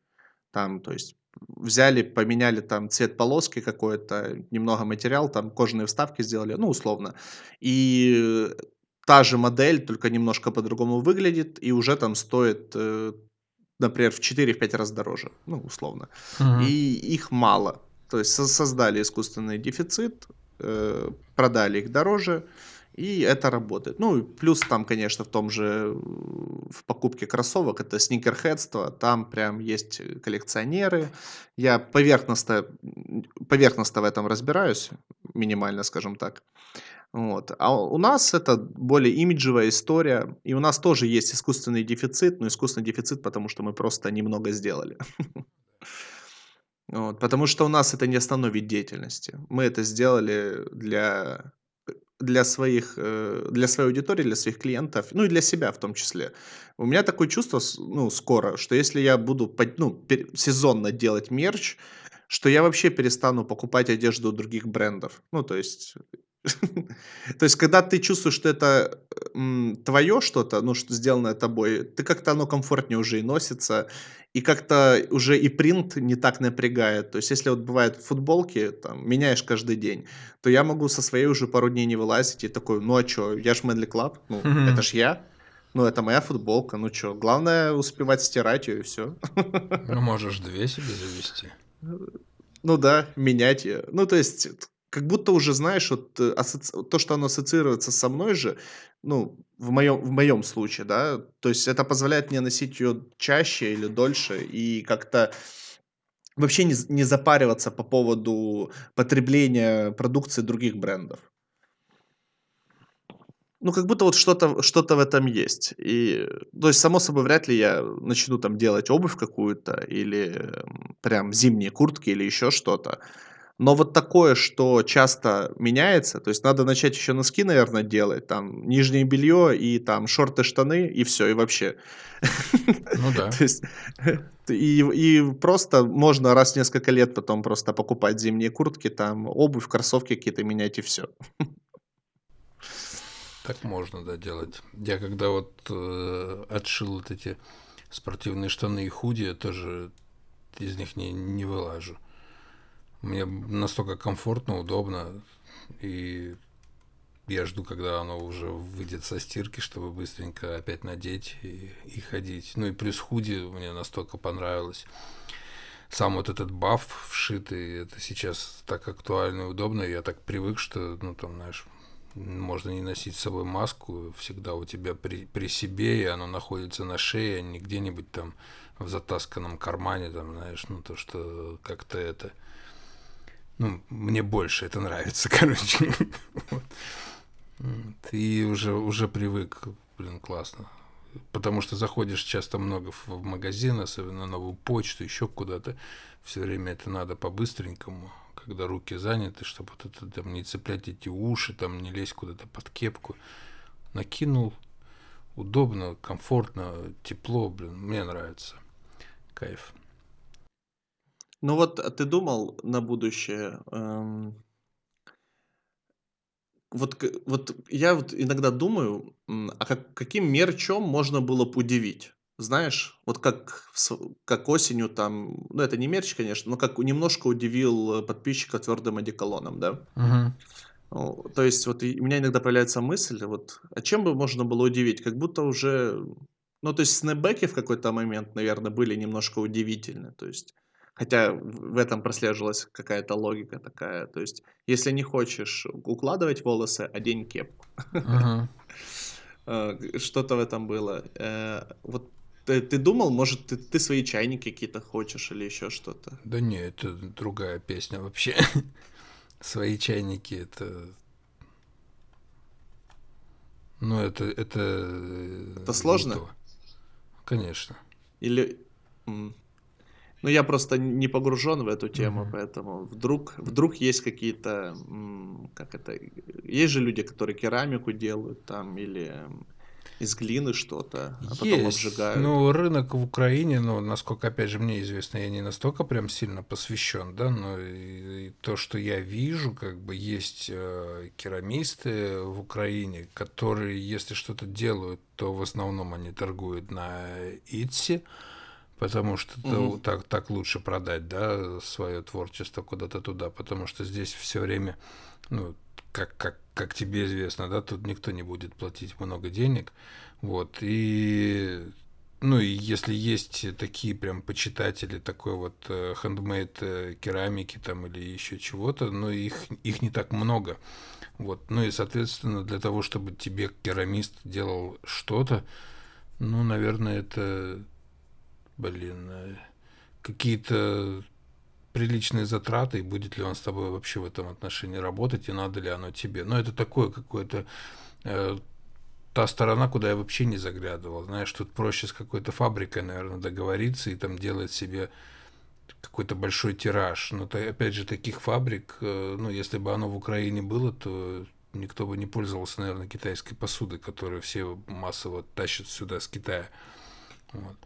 Там, то есть взяли, поменяли там цвет полоски какой-то, немного материал, там кожаные вставки сделали, ну, условно. И та же модель, только немножко по-другому выглядит, и уже там стоит, э, например, в 4-5 раз дороже, ну, условно. Мгм. И их мало. То есть со- создали искусственный дефицит, э, продали их дороже, и это работает. Ну, и плюс там, конечно, в том же, в покупке кроссовок, это сникерхедство, там прям есть коллекционеры. Я поверхностно, поверхностно в этом разбираюсь, минимально, скажем так. Вот. А у нас это более имиджевая история, и у нас тоже есть искусственный дефицит, но искусственный дефицит, потому что мы просто немного сделали. Потому что у нас это не основной вид деятельности. Мы это сделали для, для своих, э, для своей аудитории, для своих клиентов, ну и для себя в том числе. У меня такое чувство, ну, скоро, что если я буду ну, сезонно делать мерч, что я вообще перестану покупать одежду других брендов. Ну, то есть, то есть, когда ты чувствуешь, что это твое что-то, ну, что сделанное тобой, ты как-то оно комфортнее уже и носится, и как-то уже и принт не так напрягает. То есть, если вот бывают футболки, там, меняешь каждый день, то я могу со своей уже пару дней не вылазить и такой, ну а что, я ж Manly Club, ну, это ж я, ну, это моя футболка, ну что, главное успевать стирать ее и все. Ну, можешь две себе завести. Ну да, менять ее. Ну, то есть, как будто уже, знаешь, вот э, асоци- то, что оно ассоциируется со мной же, ну, в моем, в моем случае, да, то есть это позволяет мне носить ее чаще или дольше и как-то вообще не, не запариваться по поводу потребления продукции других брендов. Ну, как будто вот что-то что-то в этом есть. И, то есть, само собой, вряд ли я начну там делать обувь какую-то или прям зимние куртки или еще что-то. Но вот такое, что часто меняется, то есть надо начать еще носки, наверное, делать, там нижнее белье и там шорты, штаны и все, и вообще. Ну да. То есть и, и просто можно раз в несколько лет потом просто покупать зимние куртки, там обувь, кроссовки какие-то менять и все. Так можно, да, делать. Я когда вот э, отшил вот эти спортивные штаны и худи, я тоже из них не, не вылажу. Мне настолько комфортно, удобно, и я жду, когда оно уже выйдет со стирки, чтобы быстренько опять надеть и, и ходить. Ну и плюс худи мне настолько понравилось. Сам вот этот баф вшитый, это сейчас так актуально и удобно. Я так привык, что, ну там, знаешь, можно не носить с собой маску, всегда у тебя при, при себе, и оно находится на шее, а не где-нибудь там в затасканном кармане, там, знаешь, ну то, что как-то это... Ну, мне больше это нравится, короче. Вот. И уже, уже привык, блин, классно. потому что заходишь часто много в магазин, особенно на новую почту, еще куда-то, все время это надо по-быстренькому, когда руки заняты, чтобы вот это там не цеплять эти уши, там не лезть куда-то под кепку. Накинул, удобно, комфортно, тепло, блин, мне нравится. Кайф. Ну вот, а ты думал на будущее? эм, вот, вот я вот иногда думаю, а как, каким мерчом можно было бы удивить? Знаешь, вот как, как осенью там, ну это не мерч, конечно, но как немножко удивил э, подписчика твердым одеколоном, да? Угу. То есть вот у меня иногда появляется мысль, вот, а чем бы можно было удивить? Как будто уже, ну то есть снэпбэки в какой-то момент, наверное, были немножко удивительны, то есть Хотя в этом прослеживалась какая-то логика такая. То есть, если не хочешь укладывать волосы, одень кепку. Ага. Э, что-то в этом было. Э, вот ты, ты думал, может, ты, ты свои чайники какие-то хочешь или еще что-то? Да не, это другая песня вообще. Свои чайники это. Ну, это. Это, это сложно? Конечно. Или. Ну, я просто не погружен в эту тему, mm-hmm. поэтому вдруг, вдруг есть какие-то, как это, есть же люди, которые керамику делают там или из глины что-то, а потом есть. обжигают. Ну, рынок в Украине, ну, насколько, опять же, мне известно, я не настолько прям сильно посвящен, да, но и, и то, что я вижу, как бы есть э, керамисты в Украине, которые, если что-то делают, то в основном они торгуют на Итси, потому что угу. так, так лучше продать, да, свое творчество куда-то туда, потому что здесь все время, ну, как, как, как тебе известно, да, тут никто не будет платить много денег, вот, и ну и если есть такие прям почитатели такой вот хендмейд э, керамики там или еще чего-то, но их, их не так много. Вот. Ну и, соответственно, для того, чтобы тебе керамист делал что-то, ну, наверное, это блин, э, какие-то приличные затраты, и будет ли он с тобой вообще в этом отношении работать, и надо ли оно тебе. Но это такое какое-то э, та сторона, куда я вообще не заглядывал. Знаешь, тут проще с какой-то фабрикой, наверное, договориться и там делать себе какой-то большой тираж. Но опять же, таких фабрик, э, ну, если бы оно в Украине было, то никто бы не пользовался, наверное, китайской посудой, которую все массово тащат сюда с Китая. Вот.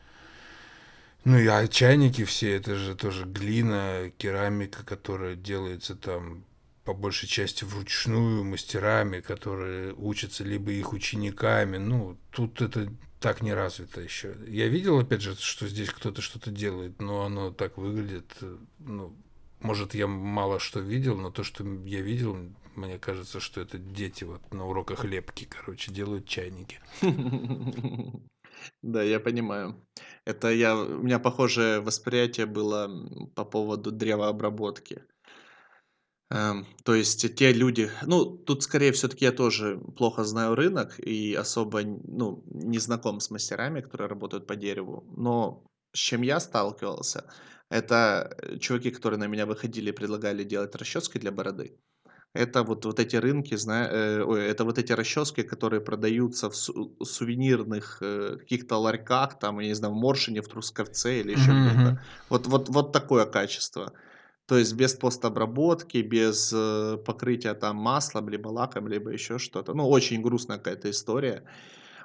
Ну и а чайники все, это же тоже глина, керамика, которая делается там по большей части вручную мастерами, которые учатся либо их учениками. Ну, тут это так не развито еще. Я видел, опять же, что здесь кто-то что-то делает, но оно так выглядит. Ну, может, я мало что видел, но то, что я видел, мне кажется, что это дети вот на уроках лепки, короче, делают чайники. Да, я понимаю. Это я у меня похожее восприятие было, по поводу древообработки. Эм, то есть те люди ну, тут скорее все таки я тоже плохо знаю рынок и особо ну, не знаком с мастерами, которые работают по дереву. Но с чем я сталкивался- это, э, чуваки, которые на меня выходили и предлагали делать расчески для бороды. Это вот, вот эти рынки, зна... э, ой, это вот эти расчески, которые продаются в су- сувенирных э, каких-то ларьках, там, я не знаю, в Моршине, в Трусковце или еще Мгм, где-то. Вот, вот, вот такое качество. То есть без постобработки, без э, покрытия там маслом, либо лаком, либо еще что-то. Ну, очень грустная какая-то история.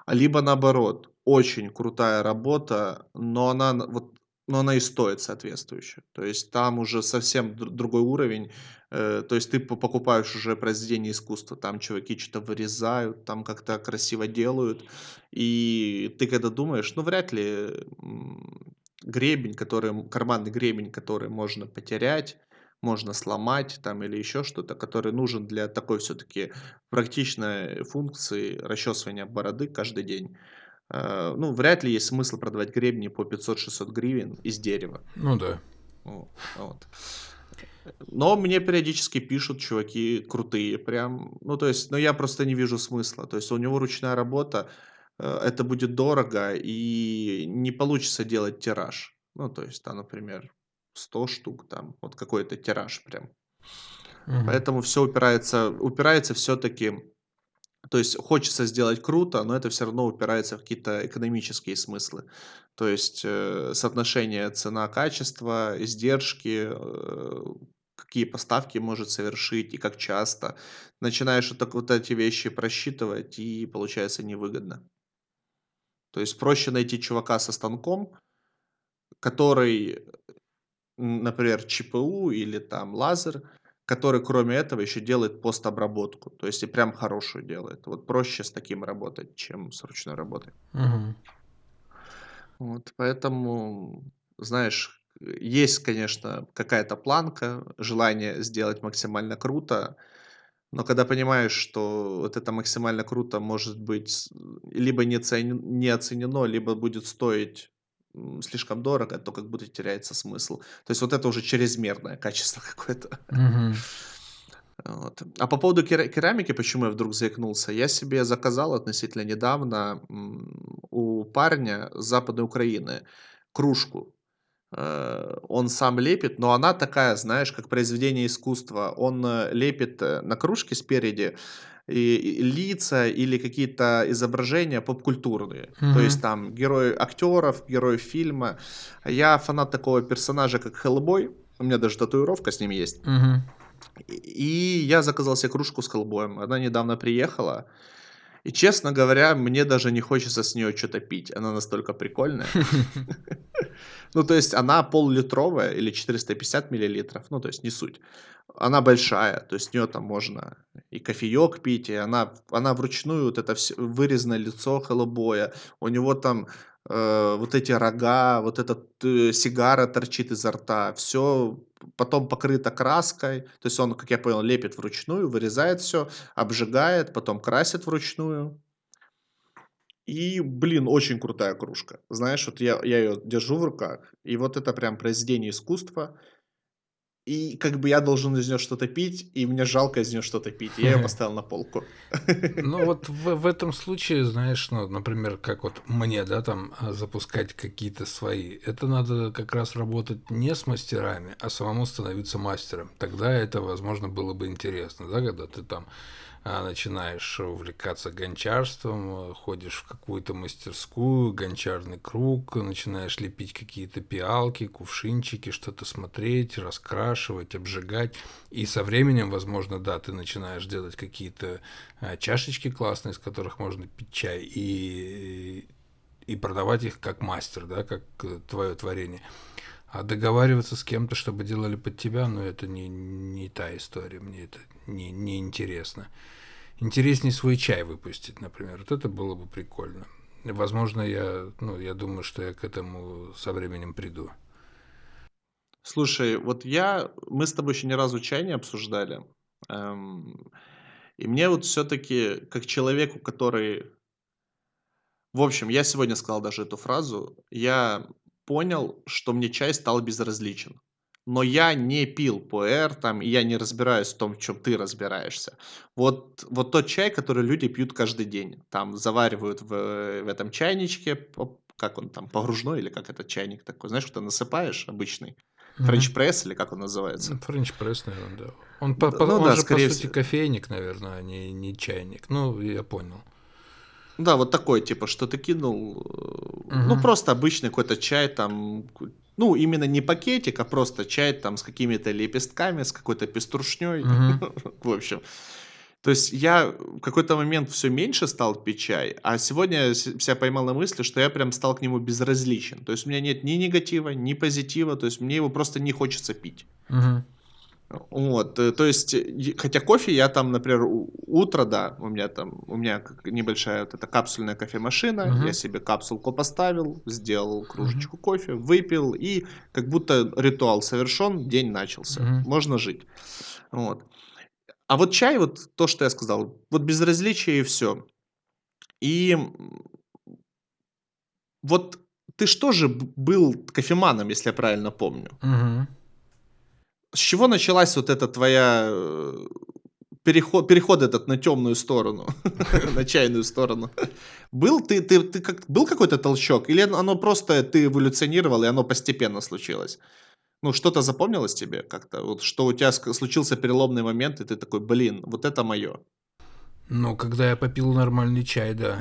Либо наоборот, очень крутая работа, но она вот но она и стоит соответствующе. То есть там уже совсем другой уровень. Э, то есть ты покупаешь уже произведение искусства, там чуваки что-то вырезают, там как-то красиво делают. И ты когда думаешь, ну вряд ли гребень, который, карманный гребень, который можно потерять, можно сломать там или еще что-то, который нужен для такой все-таки практичной функции расчесывания бороды каждый день. Э, ну, вряд ли есть смысл продавать гребни по 500-600 гривен из дерева. Ну да. Вот. Но мне периодически пишут чуваки крутые, прям, ну то есть, но я просто не вижу смысла. То есть у него ручная работа, э, это будет дорого и не получится делать тираж. Ну то есть там, например, 100 штук там, вот какой-то тираж прям. Угу. Поэтому все упирается, упирается все-таки То есть хочется сделать круто, но это все равно упирается в какие-то экономические смыслы. То есть э, соотношение цена-качество, издержки, э, какие поставки может совершить и как часто. Начинаешь вот, так, вот эти вещи просчитывать, и получается невыгодно. То есть проще найти чувака со станком, который, например, ЧПУ или там лазер, который кроме этого еще делает постобработку. То есть и прям хорошую делает. Вот проще с таким работать, чем с ручной работой. Мгм. Вот, поэтому, знаешь, есть, конечно, какая-то планка, желание сделать максимально круто, но когда понимаешь, что вот это максимально круто может быть либо не, цен- не оценено, либо будет стоить слишком дорого, то как будто теряется смысл. То есть вот это уже чрезмерное качество какое-то. Вот. А по поводу кера- керамики, почему я вдруг заикнулся? Я себе заказал относительно недавно у парня с Западной Украины кружку. Э, он сам лепит, но она такая, знаешь, как произведение искусства. Он э, лепит э, на кружке спереди и, и лица или какие-то изображения поп-культурные. То есть там герои актеров, герои фильма. Я фанат такого персонажа, как Хеллбой. У меня даже татуировка с ним есть. И я заказал себе кружку с Хеллбоем. Она недавно приехала. И, честно говоря, мне даже не хочется с нее что-то пить. Она настолько прикольная. Ну, то есть она пол-литровая или 450 миллилитров. Ну, то есть не суть. Она большая, то есть с нее там можно и кофеек пить, и она, она вручную, вот это все, вырезанное лицо Хеллбоя. У него там э, вот эти рога, вот эта э, сигара торчит изо рта, все потом покрыто краской, то есть он, как я понял, лепит вручную, вырезает все, обжигает, потом красит вручную. И, блин, очень крутая кружка. Знаешь, вот я, я ее держу в руках, и вот это прям произведение искусства. И как бы я должен из нее что-то пить, и мне жалко из нее что-то пить. И я ее поставил на полку. Ну вот в, в этом случае, знаешь, ну, например, как вот мне, да, там а, запускать какие-то свои, это надо как раз работать не с мастерами, а самому становиться мастером. Тогда это, возможно, было бы интересно, да, когда ты там начинаешь увлекаться гончарством, ходишь в какую-то мастерскую, гончарный круг, начинаешь лепить какие-то пиалки, кувшинчики, что-то смотреть, раскрашивать, обжигать. И со временем, возможно, да, ты начинаешь делать какие-то а, чашечки классные, из которых можно пить чай, и, и продавать их как мастер, да, как э, твое творение. А договариваться с кем-то, чтобы делали под тебя, ну, это не, не та история, мне это не, не интересно. Интереснее свой чай выпустить, например. Вот это было бы прикольно. Возможно, я, ну, я думаю, что я к этому со временем приду. Слушай, вот я, мы с тобой еще ни разу чай не обсуждали. Эм, и мне вот все-таки, как человеку, который... В общем, я сегодня сказал даже эту фразу. Я понял, что мне чай стал безразличен. Но я не пил пуэр, там, и я не разбираюсь в том, в чем ты разбираешься. Вот, вот тот чай, который люди пьют каждый день. Там заваривают в, в этом чайничке, как он там, погружной или как этот чайник такой, знаешь, что насыпаешь обычный. Френч пресс или как он называется? Френч пресс, наверное, да. Он, по, ну, он да, же, по сути, всего. кофейник, наверное, а не, не чайник. Ну, я понял. Да, вот такой, типа, что ты кинул, угу. ну, просто обычный какой-то чай, там, ну, именно не пакетик, а просто чай там с какими-то лепестками, с какой-то пеструшней, угу. в общем. То есть я в какой-то момент все меньше стал пить чай, а сегодня я себя поймал на мысли, что я прям стал к нему безразличен. То есть у меня нет ни негатива, ни позитива, то есть мне его просто не хочется пить. Угу. Вот, э, то есть, хотя кофе я там, например, утро, да, у меня там, у меня небольшая вот эта капсульная кофемашина, uh-huh. я себе капсулку поставил, сделал кружечку uh-huh. кофе, выпил, и как будто ритуал совершен, день начался, uh-huh. можно жить. Вот. А вот чай, вот то, что я сказал, вот безразличие и все. И вот ты что же был кофеманом, если я правильно помню? Uh-huh. С чего началась вот эта твоя э, переход, переход этот на темную сторону, на чайную сторону? Был ты, ты, ты как, был какой-то толчок? Или оно просто ты эволюционировал, и оно постепенно случилось? Ну, что-то запомнилось тебе как-то? Вот что у тебя случился переломный момент, и ты такой, блин, вот это мое. Ну, когда я попил нормальный чай, да.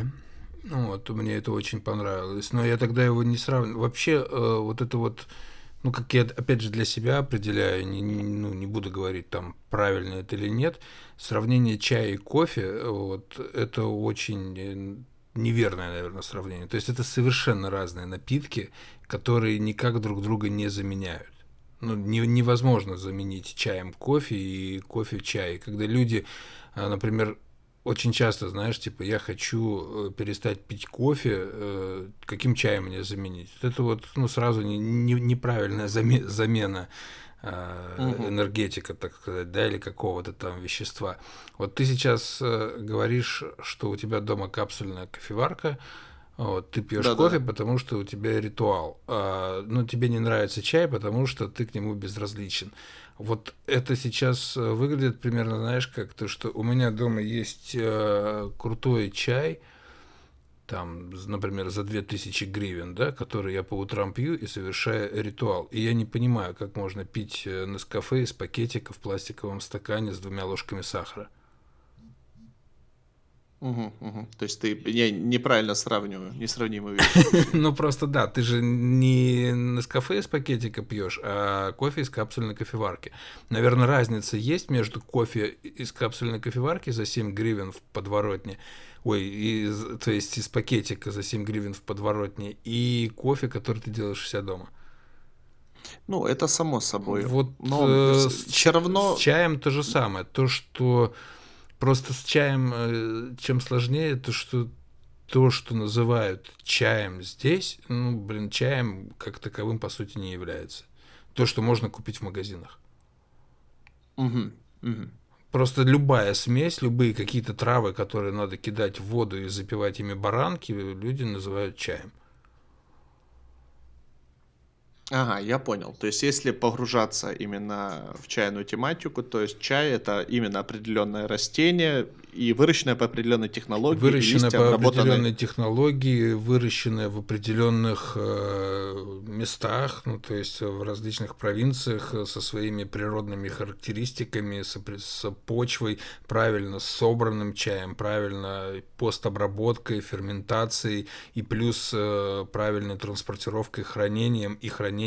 Вот, мне это очень понравилось. Но я тогда его не сравнивал. Вообще, э, вот это вот, ну, как я, опять же, для себя определяю, не, ну, не буду говорить, там, правильно это или нет, сравнение чая и кофе, вот, это очень э, неверное, наверное, сравнение. То есть это совершенно разные напитки, которые никак друг друга не заменяют. Ну, не, невозможно заменить чаем кофе и кофе чай. Когда люди, э, например, очень часто, знаешь, типа, я хочу э, перестать пить кофе, э, каким чаем мне заменить? Это вот, ну, сразу не, не, неправильная замена угу. энергетика, так сказать, да, или какого-то там вещества. Вот ты сейчас говоришь, что у тебя дома капсульная кофеварка, вот, ты пьешь да, кофе, да. потому что у тебя ритуал. А, ну, тебе не нравится чай, потому что ты к нему безразличен. Вот это сейчас э, выглядит примерно, знаешь, как то, что у меня дома есть э, крутой чай, там, например, за 2000 гривен, да, который я по утрам пью и совершаю ритуал. И я не понимаю, как можно пить э, на кафе из пакетика в пластиковом стакане с двумя ложками сахара. Угу, угу. То есть ты я неправильно сравниваю, несравнимые вещи. Ну просто да, ты же не на кафе из пакетика пьешь, а кофе из капсульной кофеварки. Наверное, разница есть между кофе из капсульной кофеварки за 7 гривен в подворотне, ой, из, то есть из пакетика за 7 гривен в подворотне, и кофе, который ты делаешь у себя дома. Ну, это само собой. Вот Но э, все равно... С чаем то же самое. То, что Просто с чаем э, чем сложнее, то что то, что называют чаем здесь, ну, блин, чаем как таковым по сути не является. То, что можно купить в магазинах. Угу, угу. Просто любая смесь, любые какие-то травы, которые надо кидать в воду и запивать ими баранки, люди называют чаем. Ага, я понял. То есть, если погружаться именно в чайную тематику, то есть чай это именно определенное растение, и выращенная по определенной технологии. Выращенная по обработанные... определенной технологии, выращенная в определенных э, местах, ну, то есть в различных провинциях э, со своими природными характеристиками, с, с почвой, правильно собранным чаем, правильно постобработкой, ферментацией и плюс э, правильной транспортировкой, хранением и хранением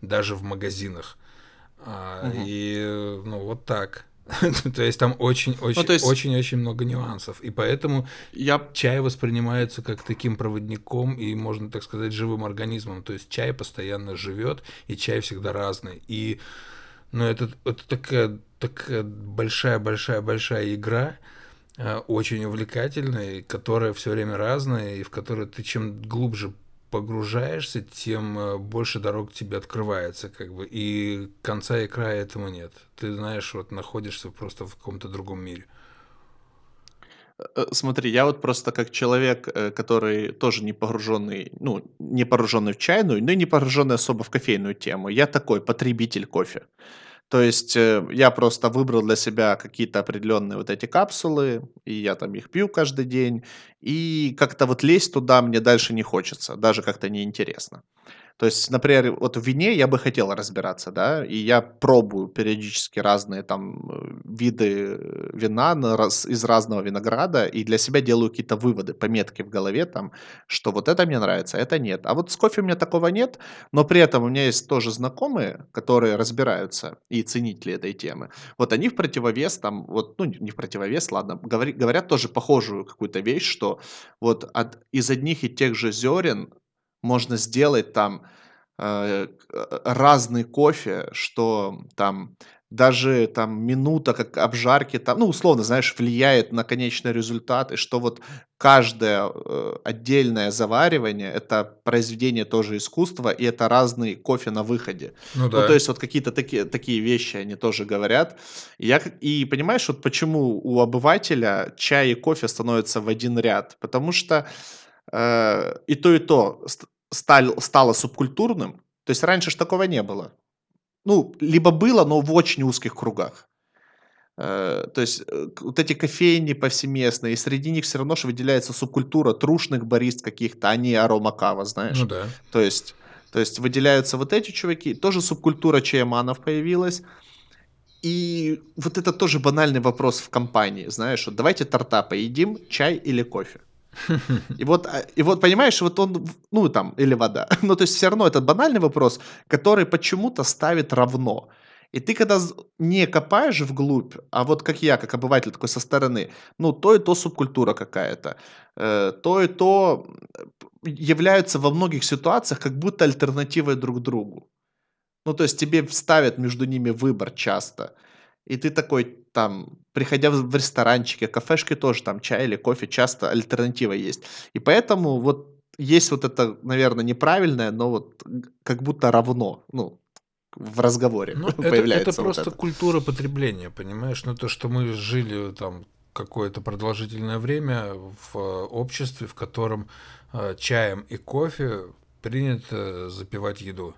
даже в магазинах. А, угу. И ну вот так. То есть там очень-очень-очень ну, много нюансов. И поэтому я... чай воспринимается как таким проводником и, можно так сказать, живым организмом. То есть чай постоянно живет, и чай всегда разный. И ну, это, это такая, такая большая-большая-большая игра, э, очень увлекательная, которая все время разная, и в которой ты чем глубже погружаешься, тем э, больше дорог тебе открывается, как бы, и конца и края этому нет. Ты знаешь, вот находишься просто в каком-то другом мире. Э, смотри, я вот просто как человек, э, который тоже не погруженный, ну, не погруженный в чайную, но и не погруженный особо в кофейную тему. Я такой потребитель кофе. То есть э, я просто выбрал для себя какие-то определенные вот эти капсулы, и я там их пью каждый день, и как-то вот лезть туда мне дальше не хочется, даже как-то неинтересно. То есть, например, вот в вине я бы хотел разбираться, да, и я пробую периодически разные там э, виды вина на раз, из разного винограда, и для себя делаю какие-то выводы, пометки в голове там, что вот это мне нравится, это нет. А вот с кофе у меня такого нет, но при этом у меня есть тоже знакомые, которые разбираются и ценители этой темы. Вот они в противовес там, вот, ну не в противовес, ладно, говори, говорят тоже похожую какую-то вещь, что вот от, из одних и тех же зерен можно сделать там э, разный кофе, что там даже там минута как обжарки там, ну, условно, знаешь, влияет на конечный результат, и что вот каждое э, отдельное заваривание это произведение тоже искусства, и это разный кофе на выходе. Ну, да. ну то есть вот какие-то такие, такие вещи они тоже говорят. И, я, и понимаешь, вот почему у обывателя чай и кофе становятся в один ряд? Потому что э, и то, и то стал, стало субкультурным. То есть раньше же такого не было. Ну, либо было, но в очень узких кругах. Э, то есть э, вот эти кофейни повсеместные, и среди них все равно же выделяется субкультура трушных барист каких-то, а не аромакава, знаешь. Ну да. То есть, то есть выделяются вот эти чуваки, тоже субкультура чаеманов появилась. И вот это тоже банальный вопрос в компании, знаешь, вот давайте торта поедим, чай или кофе? И вот, а, и вот понимаешь, вот он, ну там, или вода. Ну то есть все равно это банальный вопрос, который почему-то ставит равно. И ты когда не копаешь вглубь, а вот как я, как обыватель такой со стороны, ну то и то субкультура какая-то, э, то и то являются во многих ситуациях как будто альтернативой друг другу. Ну, то есть тебе ставят между ними выбор часто. И ты такой, там, приходя в ресторанчики, кафешки тоже, там, чай или кофе, часто альтернатива есть. И поэтому вот есть вот это, наверное, неправильное, но вот как будто равно, ну, в разговоре ну, появляется. Это, это просто это. культура потребления, понимаешь? Ну, то, что мы жили там какое-то продолжительное время в обществе, в котором э, чаем и кофе принято запивать еду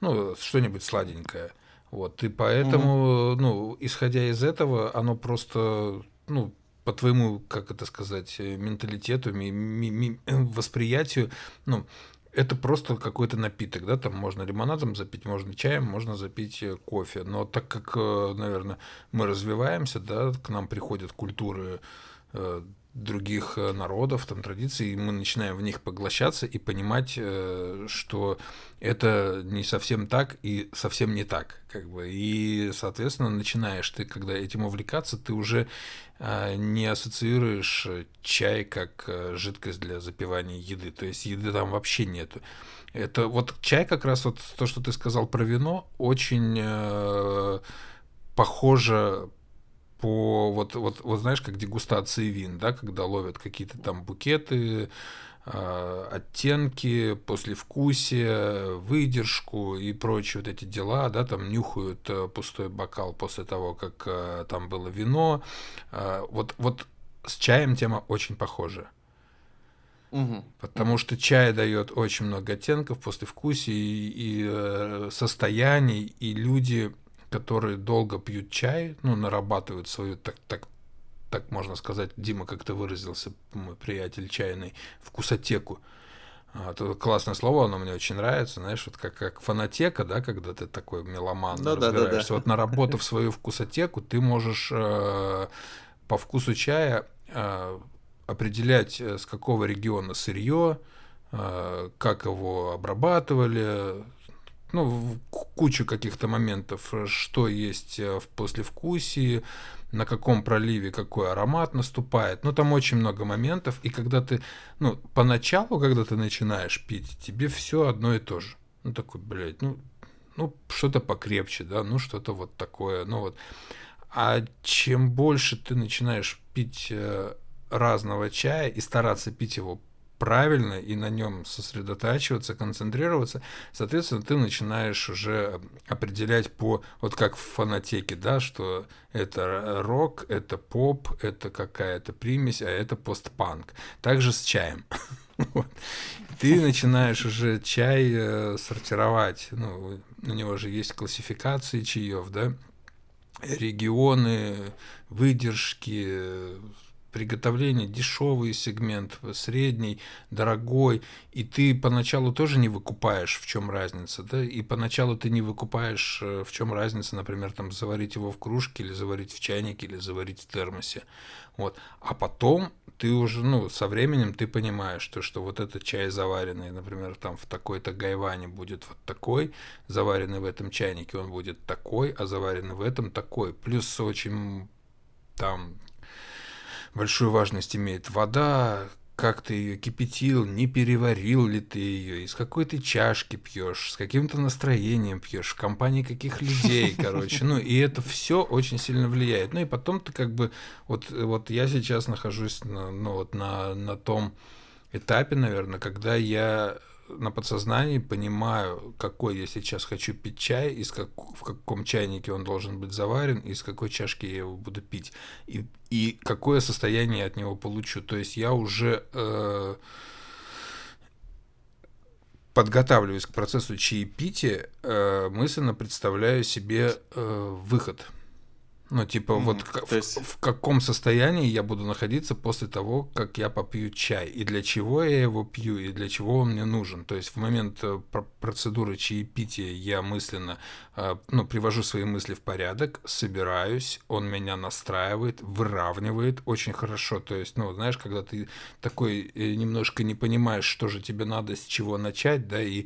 ну, что-нибудь сладенькое. Вот, и поэтому, mm-hmm. ну, исходя из этого, оно просто, ну, по твоему, как это сказать, менталитету, ми- ми- ми- восприятию, ну, это просто какой-то напиток, да, там можно лимонадом запить, можно чаем, можно запить э, кофе. Но так как, э, наверное, мы развиваемся, да, к нам приходят культуры э, других народов, там традиций, и мы начинаем в них поглощаться и понимать, что это не совсем так и совсем не так, как бы. И, соответственно, начинаешь ты, когда этим увлекаться, ты уже э, не ассоциируешь чай как э, жидкость для запивания еды. То есть еды там вообще нету. Это вот чай как раз вот то, что ты сказал про вино, очень э, похоже по вот вот вот знаешь как дегустации вин, да, когда ловят какие-то там букеты Э, оттенки, послевкусие, выдержку и прочие вот эти дела, да, там нюхают э, пустой бокал после того, как э, там было вино. Вот, вот с чаем тема очень похожа. Угу. Потому что чай дает очень много оттенков, послевкусий и, и состояний, и люди, которые долго пьют чай, ну, нарабатывают свою так, так, так можно сказать, Дима как-то выразился, мой приятель чайный, вкусотеку. Это классное слово, оно мне очень нравится, знаешь, вот как, как фанатека, да, когда ты такой меломан, ну, разбираешься. Да, да, да. Вот наработав свою вкусотеку, ты можешь э, по вкусу чая э, определять, э, с какого региона сырье, э, как его обрабатывали, ну, кучу каких-то моментов, что есть э, в послевкусии, на каком проливе какой аромат наступает. Ну, там очень много моментов. И когда ты, ну, поначалу, когда ты начинаешь пить, тебе все одно и то же. Ну, такой, блядь, ну, ну что-то покрепче, да, ну, что-то вот такое, ну, вот. А чем больше ты начинаешь пить э, разного чая и стараться пить его правильно и на нем сосредотачиваться, концентрироваться, соответственно, ты начинаешь уже определять по, вот как в фанатеке, да, что это рок, это поп, это какая-то примесь, а это постпанк. Также с чаем. Ты начинаешь уже чай э, сортировать. Ну, у него же есть классификации чаев, да, регионы, выдержки, приготовления дешевый сегмент, средний, дорогой, и ты поначалу тоже не выкупаешь, в чем разница, да, и поначалу ты не выкупаешь, э, в чем разница, например, там заварить его в кружке или заварить в чайнике или заварить в термосе, вот, а потом ты уже, ну, со временем ты понимаешь, то, что вот этот чай заваренный, например, там в такой-то гайване будет вот такой, заваренный в этом чайнике он будет такой, а заваренный в этом такой, плюс очень там большую важность имеет вода, как ты ее кипятил, не переварил ли ты ее, из какой ты чашки пьешь, с каким-то настроением пьешь, в компании каких людей, короче. Ну, и это все очень сильно влияет. Ну, и потом ты как бы, вот, вот я сейчас нахожусь на, ну, вот на, на том этапе, наверное, когда я на подсознании понимаю, какой я сейчас хочу пить чай, из как, в каком чайнике он должен быть заварен, из какой чашки я его буду пить, и, и какое состояние я от него получу. То есть я уже э, подготавливаясь к процессу чаепития, э, мысленно представляю себе э, выход – Ну, типа, mm вот в, есть... в, в каком состоянии я буду находиться после того, как я попью чай, и для чего я его пью, и для чего он мне нужен. То есть в момент э, процедуры чаепития я мысленно, э, ну, привожу свои мысли в порядок, собираюсь, он меня настраивает, выравнивает очень хорошо. То есть, ну, знаешь, когда ты такой э, немножко не понимаешь, что же тебе надо, с чего начать, да, и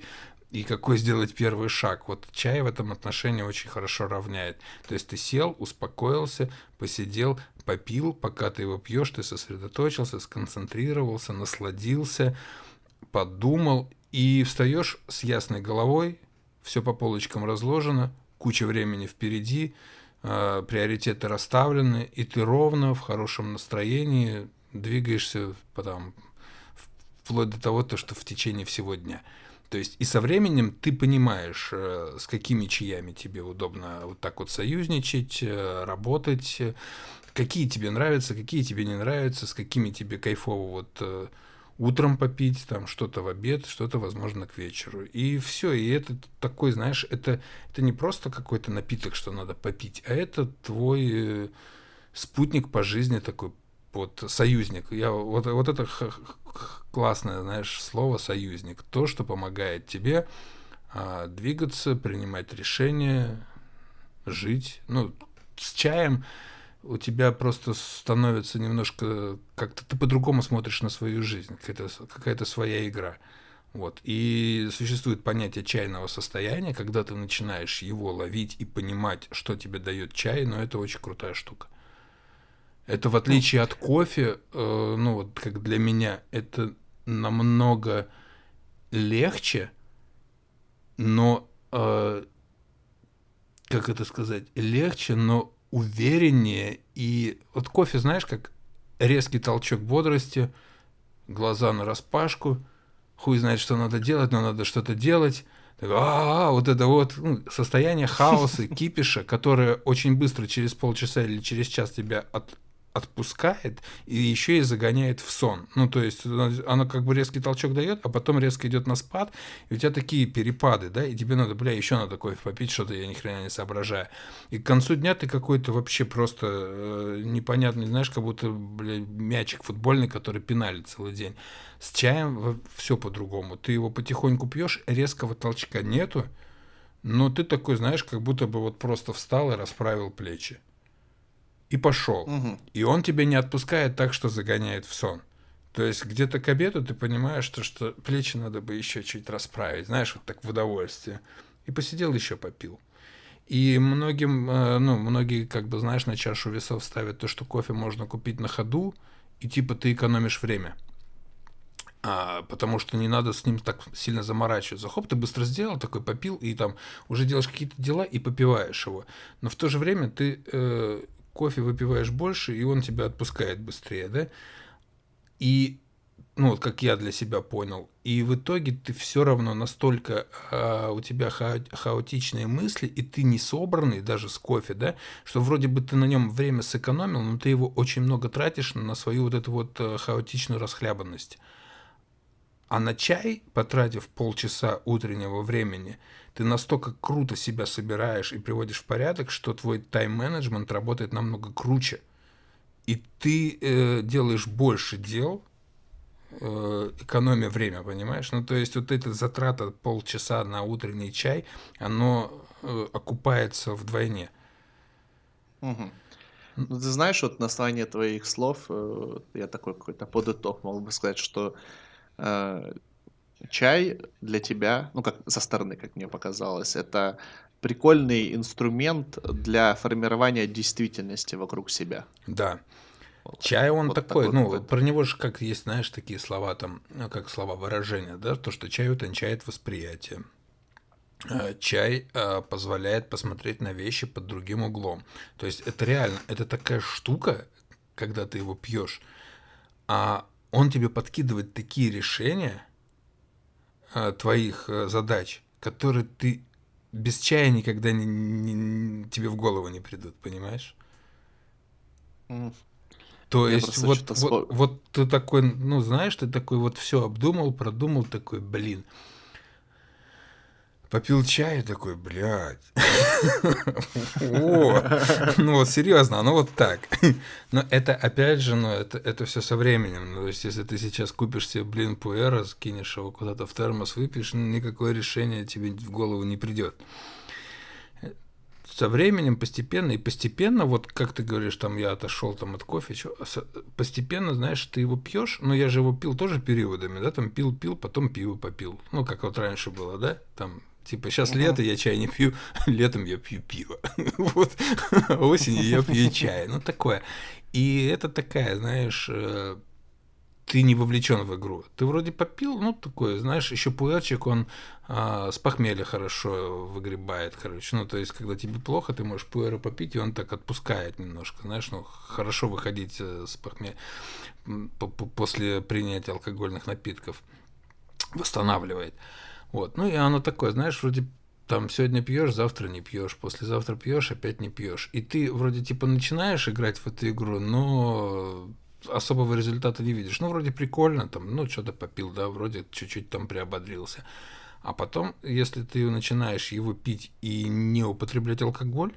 и какой сделать первый шаг. Вот чай в этом отношении очень хорошо равняет. То есть ты сел, успокоился, посидел, попил, пока ты его пьешь, ты сосредоточился, сконцентрировался, насладился, подумал и встаешь с ясной головой, все по полочкам разложено, куча времени впереди, э, приоритеты расставлены, и ты ровно в хорошем настроении двигаешься потом, вплоть до того, то, что в течение всего дня. То есть и со временем ты понимаешь, э, с какими чаями тебе удобно вот так вот союзничать, э, работать, какие тебе нравятся, какие тебе не нравятся, с какими тебе кайфово вот э, утром попить, там что-то в обед, что-то, возможно, к вечеру. И все. И это такой, знаешь, это, это не просто какой-то напиток, что надо попить, а это твой спутник по жизни такой вот союзник. Я, вот, вот это классное, знаешь, слово союзник. То, что помогает тебе а, двигаться, принимать решения, жить. Ну, с чаем у тебя просто становится немножко как-то ты по-другому смотришь на свою жизнь, какая-то какая своя игра. Вот. И существует понятие чайного состояния, когда ты начинаешь его ловить и понимать, что тебе дает чай, но это очень крутая штука. Это в отличие от кофе, э, ну вот как для меня, это намного легче, но э, как это сказать, легче, но увереннее. И вот кофе, знаешь, как резкий толчок бодрости, глаза на распашку, хуй знает, что надо делать, но надо что-то делать. А, -а, вот это вот ну, состояние хаоса, кипиша, которое очень быстро через полчаса или через час тебя от, отпускает и еще и загоняет в сон. Ну, то есть она как бы резкий толчок дает, а потом резко идет на спад, и у тебя такие перепады, да, и тебе надо, бля, еще надо кофе попить, что-то я ни хрена не соображаю. И к концу дня ты какой-то вообще просто э, непонятный, знаешь, как будто, бля, мячик футбольный, который пинали целый день. С чаем все по-другому. Ты его потихоньку пьешь, резкого толчка нету, но ты такой, знаешь, как будто бы вот просто встал и расправил плечи и пошел. Угу. И он тебя не отпускает так, что загоняет в сон. То есть где-то к обеду ты понимаешь, что, что плечи надо бы еще чуть расправить, знаешь, вот так в удовольствие. И посидел еще попил. И многим, э, ну, многие, как бы, знаешь, на чашу весов ставят то, что кофе можно купить на ходу, и типа ты экономишь время. А, потому что не надо с ним так сильно заморачиваться. Хоп, ты быстро сделал, такой попил, и там уже делаешь какие-то дела и попиваешь его. Но в то же время ты э, кофе выпиваешь больше, и он тебя отпускает быстрее, да? И, ну, вот как я для себя понял, и в итоге ты все равно настолько а, у тебя ха хаотичные мысли, и ты не собранный даже с кофе, да, что вроде бы ты на нем время сэкономил, но ты его очень много тратишь на свою вот эту вот э, хаотичную расхлябанность. А на чай, потратив полчаса утреннего времени, ты настолько круто себя собираешь и приводишь в порядок, что твой тайм-менеджмент работает намного круче. И ты э, делаешь больше дел, э, экономя время, понимаешь? Ну, то есть вот эта затрата полчаса на утренний чай, оно э, окупается вдвойне. Угу. Ну, ты знаешь, вот на основании твоих слов, э, я такой какой-то подыток мог бы сказать, что э, чай для тебя, ну, как со стороны, как мне показалось, это прикольный инструмент для формирования действительности вокруг себя. Да. Чай он вот такой, такой, ну, вот. про него же как есть, знаешь, такие слова там, ну, как слова выражения, да, то, что чай утончает восприятие. Э, чай э, позволяет посмотреть на вещи под другим углом. То есть это реально, это такая штука, когда ты его пьешь, а он тебе подкидывает такие решения, а, твоих э, задач, которые ты без чая никогда не, не, тебе в голову не придут, понимаешь? Mm. То Я есть вот, вот, вот ты такой, ну знаешь, ты такой вот все обдумал, продумал, такой, блин, Попил чай такой, блядь. Ну вот серьезно, оно вот так. Но это опять же, ну это, это все со временем. Ну, то есть, если ты сейчас купишь себе, блин, пуэра, скинешь его куда-то в термос, выпьешь, ну, никакое решение тебе в голову не придет со временем постепенно и постепенно, вот как ты говоришь, там я отошел там от кофе, чё, постепенно, знаешь, ты его пьешь, но я же его пил тоже периодами, да, там пил, пил, потом пиво попил, ну как вот раньше было, да, там Типа, сейчас uh-huh. лето, я чай не пью, летом я пью пиво. вот. Осенью я пью чай. Ну, такое. И это такая, знаешь, э, ты не вовлечен в игру. Ты вроде попил, ну, такой, знаешь, еще пуэрчик, он а, с похмелья хорошо выгребает, короче. Ну, то есть, когда тебе плохо, ты можешь пуэра попить, и он так отпускает немножко, знаешь, ну, хорошо выходить э, с похмелья после принятия алкогольных напитков. Восстанавливает. Вот. Ну, и оно такое, знаешь, вроде там сегодня пьешь, завтра не пьешь, послезавтра пьешь, опять не пьешь. И ты вроде типа начинаешь играть в эту игру, но особого результата не видишь. Ну, вроде прикольно, там, ну, что-то попил, да, вроде чуть-чуть там приободрился. А потом, если ты начинаешь его пить и не употреблять алкоголь,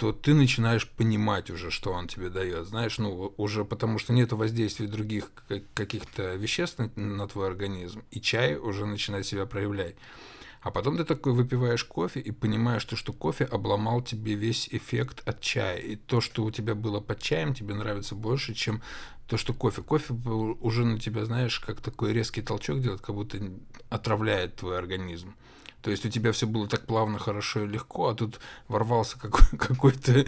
то ты начинаешь понимать уже, что он тебе дает. Знаешь, ну, уже потому что нет воздействия других каких-то веществ на, на твой организм, и чай уже начинает себя проявлять. А потом ты такой выпиваешь кофе и понимаешь, что, что кофе обломал тебе весь эффект от чая. И то, что у тебя было под чаем, тебе нравится больше, чем то, что кофе. Кофе уже на тебя, знаешь, как такой резкий толчок делает, как будто отравляет твой организм. То есть у тебя все было так плавно, хорошо и легко, а тут ворвался какой- какой-то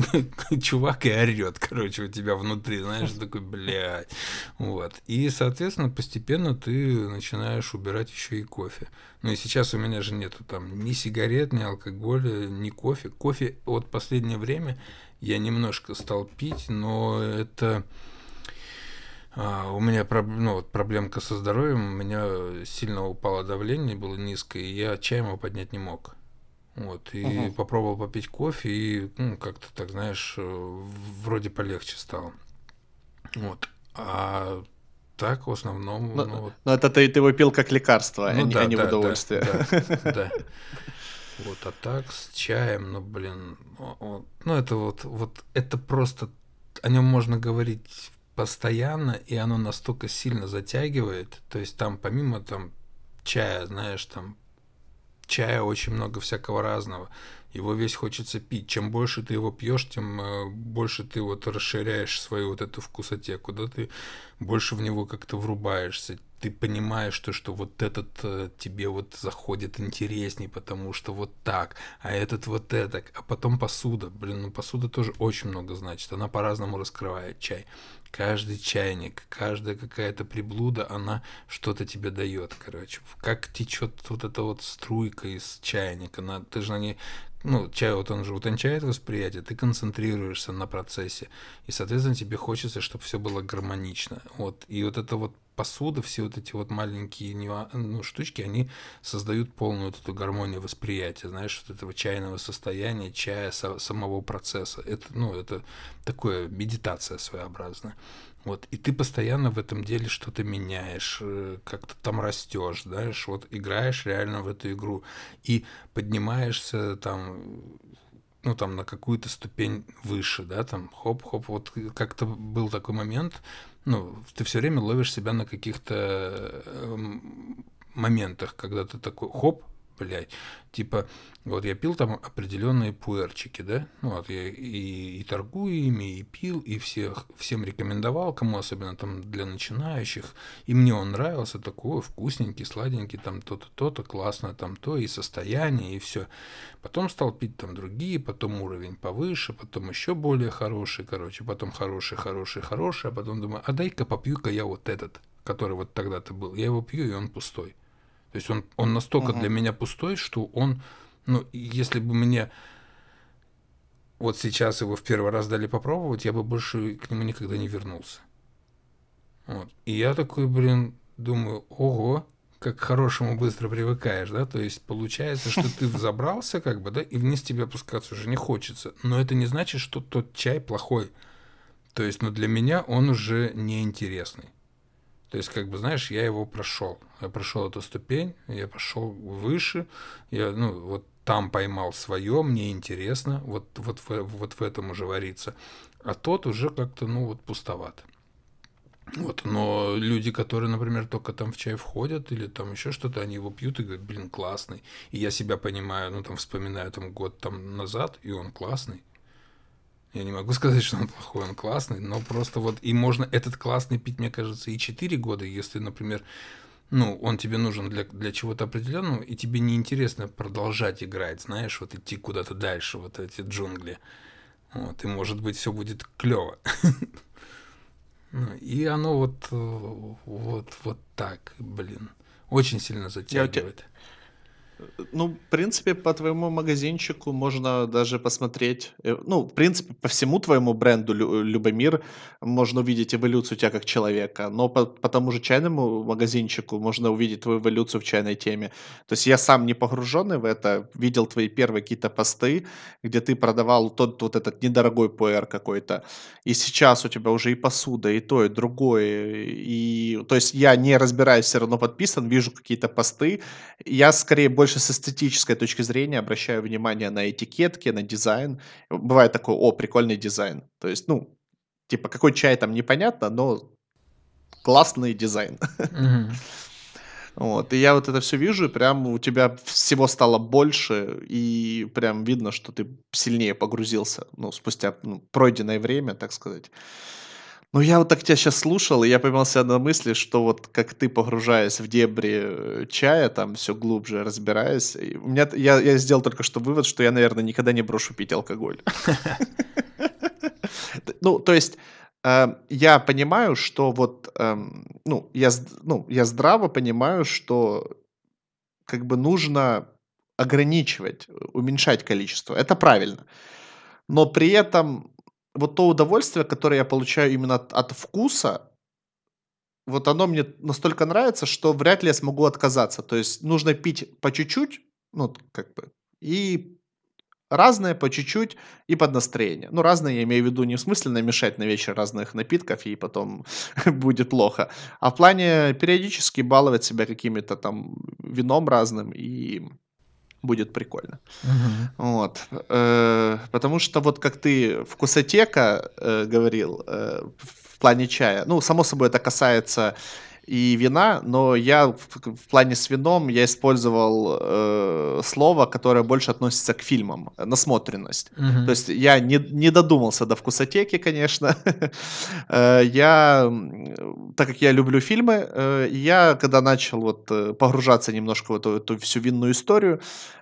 чувак и орет, короче, у тебя внутри, знаешь, такой, блядь. Вот. И, соответственно, постепенно ты начинаешь убирать еще и кофе. Ну и сейчас у меня же нету там ни сигарет, ни алкоголя, ни кофе. Кофе вот последнее время я немножко стал пить, но это у меня ну, вот проблемка со здоровьем, у меня сильно упало давление, было низкое, и я чаем его поднять не мог. Вот, и угу. попробовал попить кофе, и ну, как-то так, знаешь, вроде полегче стало. Вот. А так, в основном... Но, ну, вот... но это ты, ты его пил как лекарство, а ну, а, да, не, а да, в удовольствие. Да, да. Вот, а так с чаем, ну, блин, ну, это вот, вот, это просто, о нем можно говорить постоянно, и оно настолько сильно затягивает, то есть там помимо там чая, знаешь, там чая очень много всякого разного, его весь хочется пить. Чем больше ты его пьешь, тем э, больше ты вот расширяешь свою вот эту вкусотеку, да, ты больше в него как-то врубаешься, ты понимаешь, что, что вот этот э, тебе вот заходит интересней, потому что вот так, а этот вот это, а потом посуда. Блин, ну посуда тоже очень много значит, она по-разному раскрывает чай. Каждый чайник, каждая какая-то приблуда, она что-то тебе дает, короче. Как течет вот эта вот струйка из чайника, она, ты же на ней ну, чай вот он же утончает восприятие, ты концентрируешься на процессе, и, соответственно, тебе хочется, чтобы все было гармонично. Вот. И вот это вот посуда, все вот эти вот маленькие ну, штучки, они создают полную вот эту гармонию восприятия, знаешь, вот этого чайного состояния, чая, самого процесса. Это, ну, это такое медитация своеобразная. Вот, и ты постоянно в этом деле что-то меняешь, э, как-то там растешь, знаешь, вот играешь реально в эту игру и поднимаешься там, ну там на какую-то ступень выше, да, там хоп-хоп, вот как-то был такой момент, ну, ты все время ловишь себя на каких-то эм, моментах, когда ты такой хоп, блядь, типа, вот я пил там определенные пуэрчики, да, ну вот я и, и торгую ими, и пил, и всех, всем рекомендовал, кому особенно там для начинающих, и мне он нравился, такой вкусненький, сладенький, там то-то, то-то, классно, там то, и состояние, и все. Потом стал пить там другие, потом уровень повыше, потом еще более хороший, короче, потом хороший, хороший, хороший, а потом думаю, а дай-ка попью-ка я вот этот, который вот тогда-то был. Я его пью, и он пустой. То есть он, он настолько угу. для меня пустой, что он, ну, если бы мне вот сейчас его в первый раз дали попробовать, я бы больше к нему никогда не вернулся. Вот. И я такой, блин, думаю, ого, как к хорошему быстро привыкаешь, да, то есть получается, что ты взобрался, как бы, да, и вниз тебе опускаться уже не хочется, но это не значит, что тот чай плохой, то есть, ну, для меня он уже неинтересный. То есть, как бы, знаешь, я его прошел. Я прошел эту ступень, я пошел выше, я, ну, вот там поймал свое, мне интересно, вот, вот, в, вот в этом уже варится. А тот уже как-то, ну, вот пустоват. Вот, но люди, которые, например, только там в чай входят или там еще что-то, они его пьют и говорят, блин, классный. И я себя понимаю, ну там вспоминаю там год там назад, и он классный. Я не могу сказать, что он плохой, он классный, но просто вот и можно этот классный пить, мне кажется, и 4 года, если, например, ну, он тебе нужен для, для чего-то определенного, и тебе неинтересно продолжать играть, знаешь, вот идти куда-то дальше, вот эти джунгли. Вот, и может быть все будет клево. Ну, и оно вот, э, вот, вот так, блин, очень сильно затягивает. Ну, в принципе, по твоему магазинчику можно даже посмотреть, э, ну, в принципе, по всему твоему бренду Любомир можно увидеть эволюцию тебя как человека, но по, по тому же чайному магазинчику можно увидеть твою эволюцию в чайной теме. То есть я сам не погруженный в это, видел твои первые какие-то посты, где ты продавал тот вот этот недорогой пуэр какой-то, и сейчас у тебя уже и посуда, и то, и другое, и то есть я не разбираюсь, все равно подписан, вижу какие-то посты, я скорее больше больше с эстетической точки зрения обращаю внимание на этикетки, на дизайн. Бывает такой, о, прикольный дизайн. То есть, ну, типа, какой чай там непонятно, но классный дизайн. Вот, и я вот это все вижу, и прям у тебя всего стало больше, и прям видно, что ты сильнее погрузился, ну, спустя ну, пройденное время, так сказать. Ну, я вот так тебя сейчас слушал, и я поймал себя на мысли, что вот как ты погружаясь в дебри э, чая, там все глубже разбираясь, у меня, я, я сделал только что вывод, что я, наверное, никогда не брошу пить алкоголь. Ну, то есть, э, я понимаю, что вот, эм, ну, я, ну, я здраво понимаю, что как бы нужно ограничивать, уменьшать количество. Это правильно. Но при этом вот то удовольствие, которое я получаю именно от, от вкуса, вот оно мне настолько нравится, что вряд ли я смогу отказаться. То есть нужно пить по чуть-чуть, ну, как бы, и разное по чуть-чуть и под настроение. Ну, разное я имею в виду не в смысле намешать на вечер разных напитков и потом будет плохо, а в плане периодически баловать себя какими-то там вином разным и будет прикольно. Угу. Вот. Э, потому что вот как ты вкусотека э, говорил э, в плане чая, ну, само собой это касается и вина, но я в, в плане с вином я использовал э, слово, которое больше относится к фильмам, насмотренность. Mm-hmm. То есть я не, не додумался до вкусотеки, конечно. Э, я, так как я люблю фильмы, э, я когда начал вот э, погружаться немножко в эту, эту всю винную историю,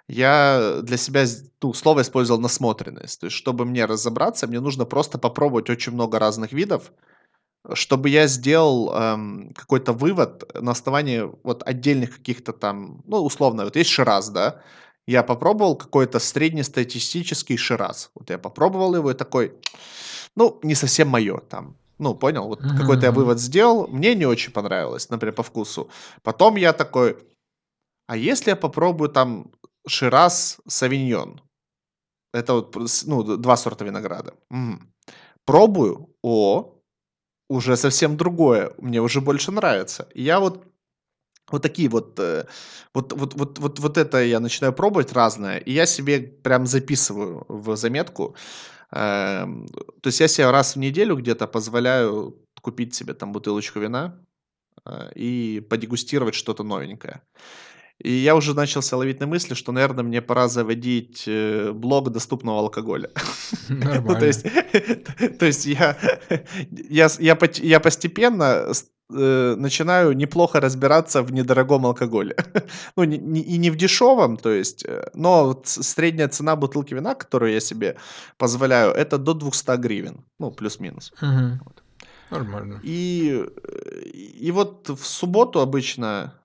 я для себя ну, слово использовал насмотренность. То есть, чтобы мне разобраться, мне нужно просто попробовать очень много разных видов, чтобы я сделал эм, какой-то вывод на основании вот отдельных каких-то там, ну, условно, вот есть Шираз, да, я попробовал какой-то среднестатистический Шираз. Вот я попробовал его и такой, ну, не совсем мое там. Ну, понял, вот mm-hmm. какой-то я вывод сделал, мне не очень понравилось, например, по вкусу. Потом я такой, а если я попробую там Шираз Савиньон? Это вот, ну, два сорта винограда. Угу. Пробую, о, уже совсем другое, мне уже больше нравится. Я вот вот такие вот, э, вот, вот, вот, вот, вот это я начинаю пробовать разное, и я себе прям записываю в заметку. Эм, то есть я себе раз в неделю где-то позволяю купить себе там бутылочку вина э, и подегустировать что-то новенькое. И я уже начался ловить на мысли, что, наверное, мне пора заводить э, блог доступного алкоголя. Нормально. то есть, то есть я, я, я, я постепенно э, начинаю неплохо разбираться в недорогом алкоголе. ну, не, не, и не в дешевом, то есть, э, но средняя цена бутылки вина, которую я себе позволяю, это до 200 гривен, ну, плюс-минус. Угу. Вот. Нормально. И, и вот в субботу обычно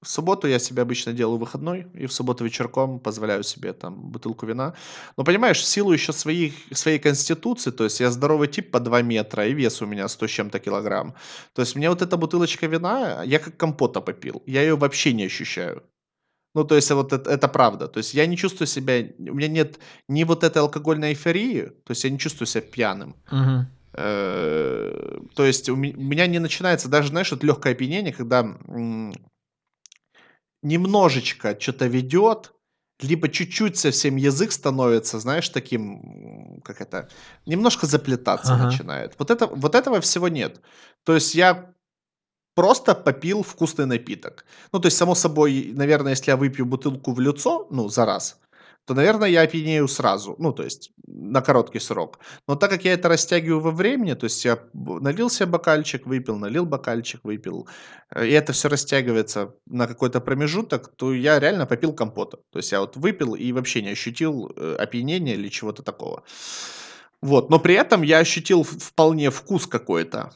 в субботу я себе обычно делаю выходной, и в субботу вечерком позволяю себе там бутылку вина. Но понимаешь, в силу еще своих, своей конституции, то есть я здоровый тип по 2 метра, и вес у меня 100 с чем-то килограмм. То есть мне вот эта бутылочка вина, я как компота попил. Я ее вообще не ощущаю. Ну, то есть вот это, это правда. То есть я не чувствую себя, у меня нет ни вот этой алкогольной эйфории, то есть я не чувствую себя пьяным. Угу. Э, то есть у меня не начинается даже, знаешь, вот легкое опьянение, когда немножечко что-то ведет, либо чуть-чуть совсем язык становится, знаешь, таким, как это, немножко заплетаться Ага. начинает. Вот, это, вот этого всего нет. То есть я просто попил вкусный напиток. Ну, то есть, само собой, наверное, если я выпью бутылку в лицо, ну, за раз, то, наверное, я опьянею сразу, ну, то есть на короткий срок. Но так как я это растягиваю во времени, то есть я налил себе бокальчик, выпил, налил бокальчик, выпил, э, и это все растягивается на какой-то промежуток, то я реально попил компота. То есть я вот выпил и вообще не ощутил э, опьянения или чего-то такого. Вот, но при этом я ощутил вполне вкус какой-то.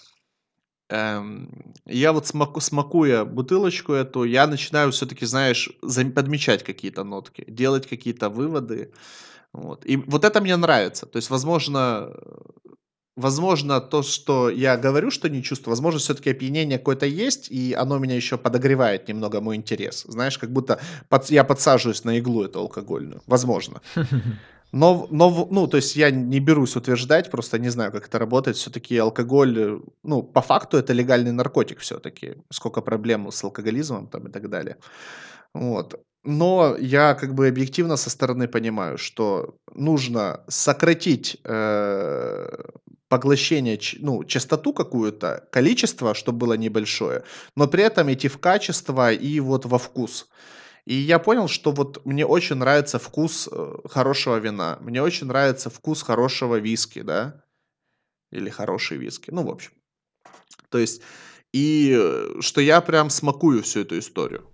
Эм, я вот смаку смакуя бутылочку эту, я начинаю все-таки, знаешь, подмечать какие-то нотки, делать какие-то выводы. Вот. И вот это мне нравится. То есть, возможно, возможно, то, что я говорю, что не чувствую, возможно, все-таки опьянение какое-то есть, и оно меня еще подогревает немного мой интерес. Знаешь, как будто под, я подсаживаюсь на иглу эту алкогольную. Возможно. Но, но, ну, то есть я не берусь утверждать, просто не знаю, как это работает. Все-таки алкоголь, ну, по факту это легальный наркотик все-таки. Сколько проблем с алкоголизмом там и так далее. Вот. Но я как бы объективно со стороны понимаю, что нужно сократить э, поглощение, ну, частоту какую-то, количество, чтобы было небольшое, но при этом идти в качество и вот во вкус. И я понял, что вот мне очень нравится вкус э, хорошего вина, мне очень нравится вкус хорошего виски, да, или хороший виски, ну, в общем. То есть, и э, что я прям смакую всю эту историю.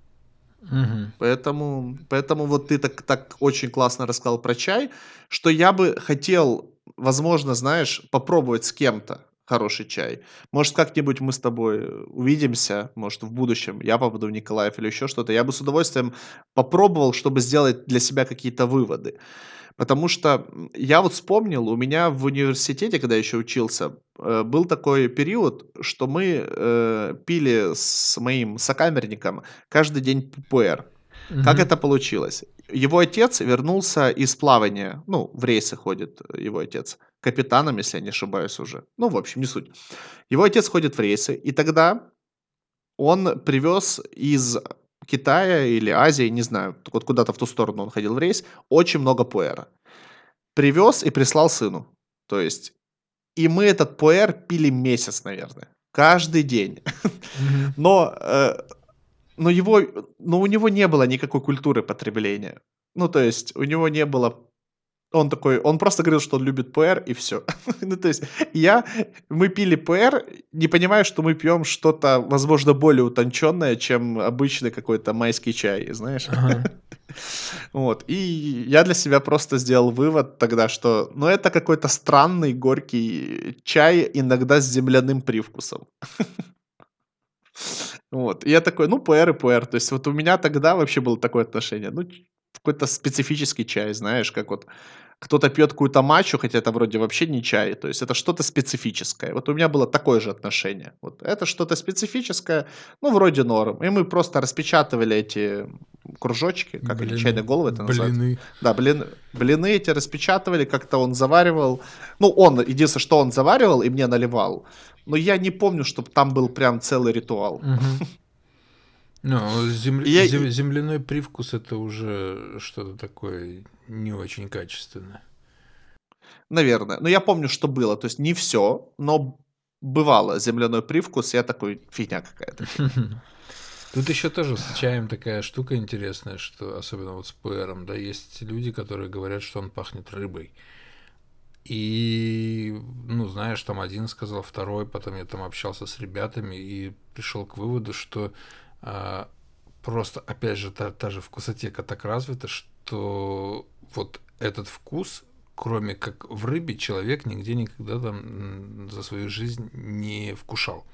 Угу. Поэтому, поэтому вот ты так, так очень классно рассказал про чай, что я бы хотел, возможно, знаешь, попробовать с кем-то хороший чай. Может, как-нибудь мы с тобой э, увидимся, может, в будущем, я попаду в Николаев или еще что-то. Я бы с удовольствием попробовал, чтобы сделать для себя какие-то выводы. Потому что я вот вспомнил, у меня в университете, когда я еще учился, э, был такой период, что мы э, пили с моим сокамерником каждый день ППР. Угу. Как это получилось? Его отец вернулся из плавания, ну, в рейсы ходит его отец капитаном, если я не ошибаюсь уже. Ну, в общем, не суть. Его отец ходит в рейсы, и тогда он привез из Китая или Азии, не знаю, вот куда-то в ту сторону он ходил в рейс, очень много пуэра. Привез и прислал сыну. То есть, и мы этот пуэр пили месяц, наверное. Каждый день. Но, э, но его, но у него не было никакой культуры потребления. Ну, то есть, у него не было он такой, он просто говорил, что он любит ПР, и все. ну, то есть, я, мы пили ПР, не понимая, что мы пьем что-то, возможно, более утонченное, чем обычный какой-то майский чай, знаешь. вот, и я для себя просто сделал вывод тогда, что, ну, это какой-то странный горький чай, иногда с земляным привкусом. вот, и я такой, ну, ПР и ПР, то есть, вот у меня тогда вообще было такое отношение, ну, какой-то специфический чай, знаешь, как вот кто-то пьет какую-то матчу, хотя это вроде вообще не чай, то есть это что-то специфическое. Вот у меня было такое же отношение. Вот это что-то специфическое, ну, вроде норм. И мы просто распечатывали эти кружочки, как блины, чайные головы это блины. называется. Да, блин, блины эти распечатывали, как-то он заваривал. Ну, он, единственное, что он заваривал и мне наливал. Но я не помню, чтобы там был прям целый ритуал. Угу. Ну, земля... я... земляной привкус это уже что-то такое не очень качественное. Наверное. Но я помню, что было. То есть не все, но бывало земляной привкус, я такой, фигня какая-то. Тут еще тоже с чаем такая штука интересная, что особенно вот с пуэром, да, есть люди, которые говорят, что он пахнет рыбой. И, ну, знаешь, там один сказал, второй, потом я там общался с ребятами и пришел к выводу, что просто, опять же, та, та же вкусотека так развита, что вот этот вкус, кроме как в рыбе, человек нигде никогда там за свою жизнь не вкушал.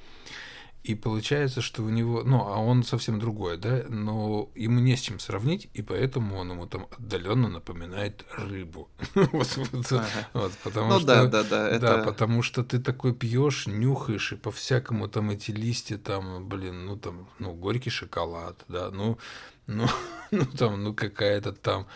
И получается, что у него, ну, а он совсем другой, да, но ему не с чем сравнить, и поэтому он ему там отдаленно напоминает рыбу. ну, да, да, да, да, потому что ты такой пьешь, нюхаешь, и по-всякому там эти листья, там, блин, ну там, ну, горький шоколад, да, ну, ну, ну там, ну, какая-то там,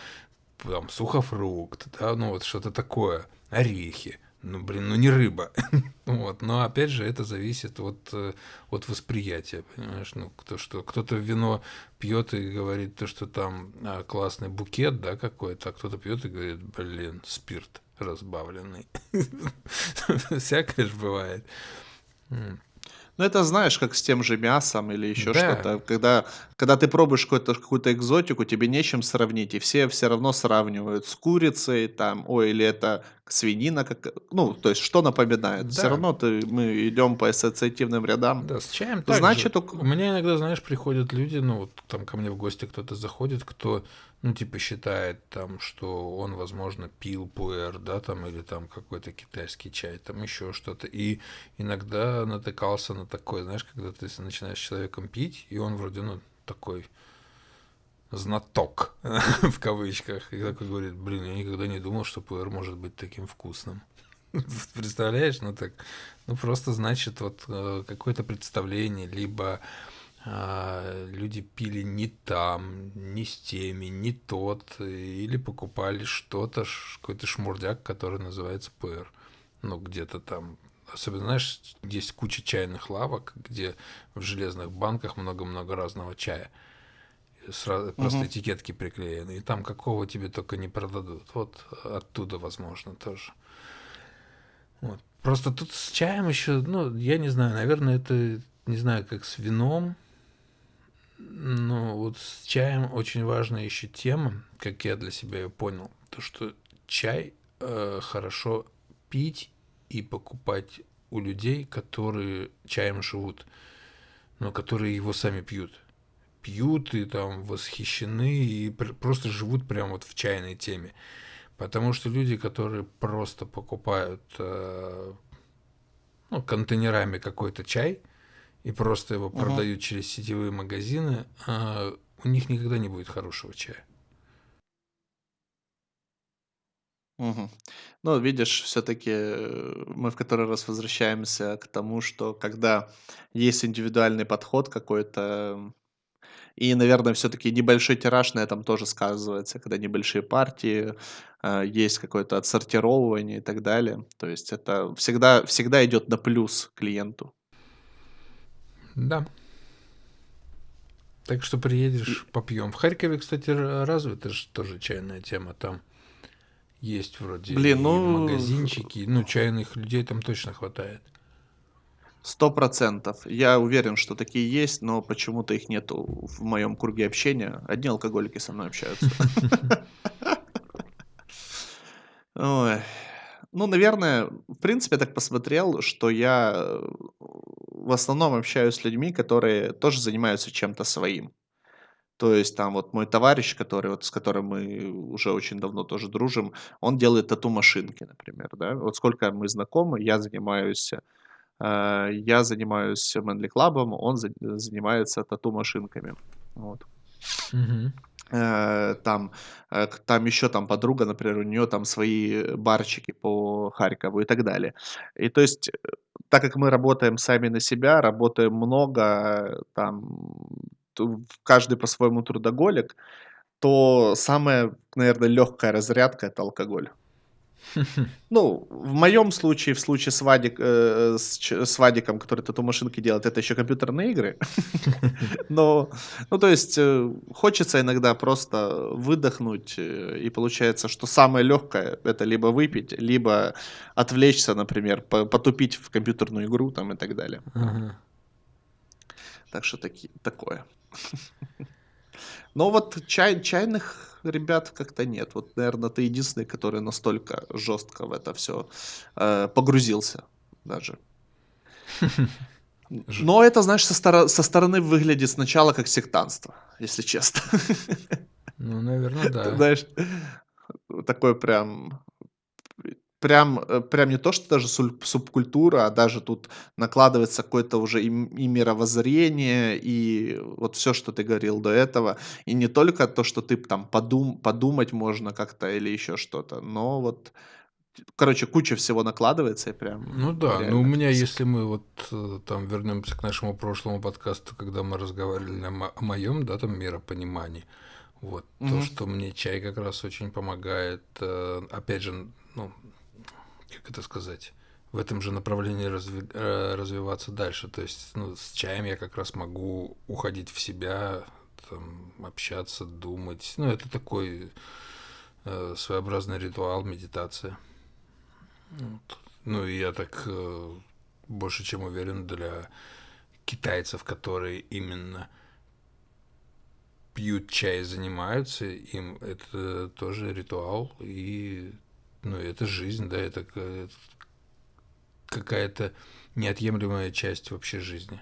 там, сухофрукт, да, ну, вот что-то такое, орехи ну, блин, ну не рыба. вот. Но опять же, это зависит от, э, от восприятия, понимаешь? Ну, кто, что, кто-то вино пьет и говорит, то, что там а, классный букет, да, какой-то, а кто-то пьет и говорит, блин, спирт разбавленный. Всякое же бывает. Ну, это знаешь, как с тем же мясом или еще да. что-то. Когда, когда ты пробуешь какую-то, какую-то экзотику, тебе нечем сравнить, и все все равно сравнивают с курицей, там, ой, или это свинина, как, ну, то есть, что напоминает. Да. Все равно ты, мы идем по ассоциативным рядам. Да, с чаем так Значит, же. У меня иногда, знаешь, приходят люди, ну, вот там ко мне в гости кто-то заходит, кто ну, типа, считает там, что он, возможно, пил пуэр, да, там, или там какой-то китайский чай, там еще что-то. И иногда натыкался на такое, знаешь, когда ты начинаешь с человеком пить, и он вроде, ну, такой знаток, в кавычках, и такой говорит, блин, я никогда не думал, что пуэр может быть таким вкусным. Представляешь? Ну так, ну просто значит вот э, какое-то представление, либо люди пили не там, не с теми, не тот, или покупали что-то, какой-то шмурдяк, который называется ПР. Ну, где-то там. Особенно, знаешь, есть куча чайных лавок, где в железных банках много-много разного чая. Сразу, угу. Просто этикетки приклеены. И там какого тебе только не продадут. Вот оттуда, возможно, тоже. Вот. Просто тут с чаем еще, ну, я не знаю, наверное, это, не знаю, как с вином, ну, вот с чаем очень важная еще тема, как я для себя ее понял, то, что чай э, хорошо пить и покупать у людей, которые чаем живут, но которые его сами пьют. Пьют и там восхищены и просто живут прямо вот в чайной теме. Потому что люди, которые просто покупают э, ну, контейнерами какой-то чай, и просто его угу. продают через сетевые магазины, а у них никогда не будет хорошего чая. Угу. Ну, видишь, все-таки э, мы в который раз возвращаемся к тому, что когда есть индивидуальный подход какой-то, и, наверное, все-таки небольшой тираж на этом тоже сказывается, когда небольшие партии, э, есть какое-то отсортировывание и так далее. То есть это всегда, всегда идет на плюс клиенту. Да. Так что приедешь, попьем. В Харькове, кстати, развита же тоже чайная тема. Там есть вроде Блин, ну... магазинчики. Ну, чайных людей там точно хватает. Сто процентов. Я уверен, что такие есть, но почему-то их нету в моем круге общения. Одни алкоголики со мной общаются. Ой. Ну, наверное, в принципе, я так посмотрел, что я э, в основном общаюсь с людьми, которые тоже занимаются чем-то своим. То есть там вот мой товарищ, который вот с которым мы уже очень давно тоже дружим, он делает тату-машинки, например, да. Вот сколько мы знакомы, я занимаюсь, э, я занимаюсь Manly Club, он за, занимается тату-машинками. Вот. Мгм. Э, там, э, там еще там подруга, например, у нее там свои барчики по Харькову и так далее. И то есть, э, так как мы работаем сами на себя, работаем много, там, каждый по-своему трудоголик, то самая, наверное, легкая разрядка это алкоголь. Ну, в моем случае, в случае с, Вадик, э, с, с Вадиком, который тату-машинки делает, это еще компьютерные игры. Но, ну, то есть, э, хочется иногда просто выдохнуть, э, и получается, что самое легкое это либо выпить, либо отвлечься, например, потупить в компьютерную игру там и так далее. Так что таки, такое. Но вот чай, чайных ребят как-то нет. Вот, наверное, ты единственный, который настолько жестко в это все э, погрузился даже. Но это, знаешь, со, стор- со стороны выглядит сначала как сектанство, если честно. Ну, наверное, да. Знаешь, такой прям прям, э, прям не то, что даже субкультура, а даже тут накладывается какое-то уже и, и мировоззрение, и вот все, что ты говорил до этого. И не только то, что ты там подум, подумать можно как-то или еще что-то, но вот Короче, куча всего накладывается и прям. Ну да, ну у меня, если мы вот э, там вернемся к нашему прошлому подкасту, когда мы разговаривали о, о моем, да, там миропонимании, вот угу. то, что мне чай как раз очень помогает, э, опять же, ну как это сказать, в этом же направлении разви, э, развиваться дальше. То есть ну, с чаем я как раз могу уходить в себя, там, общаться, думать. Ну, это такой э, своеобразный ритуал, медитация. Вот. Ну, и я так э, больше чем уверен для китайцев, которые именно пьют чай, занимаются, им это тоже ритуал, и ну, это жизнь, да, это, это какая-то неотъемлемая часть вообще жизни.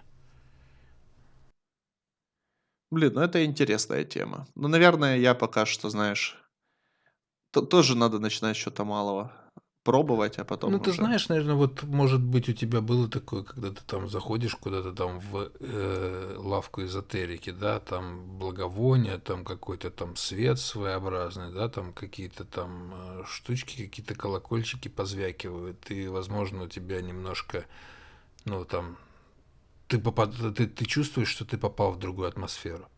Блин, ну это интересная тема. Ну, наверное, я пока что, знаешь, то тоже надо начинать с чего-то малого пробовать, а потом Ну, ты уже. знаешь, наверное, вот, может быть, у тебя было такое, когда ты там заходишь куда-то там в э, лавку эзотерики, да, там благовония, там какой-то там свет своеобразный, да, там какие-то там э, штучки, какие-то колокольчики позвякивают, и, возможно, у тебя немножко, ну, там, ты, попад... ты, ты чувствуешь, что ты попал в другую атмосферу.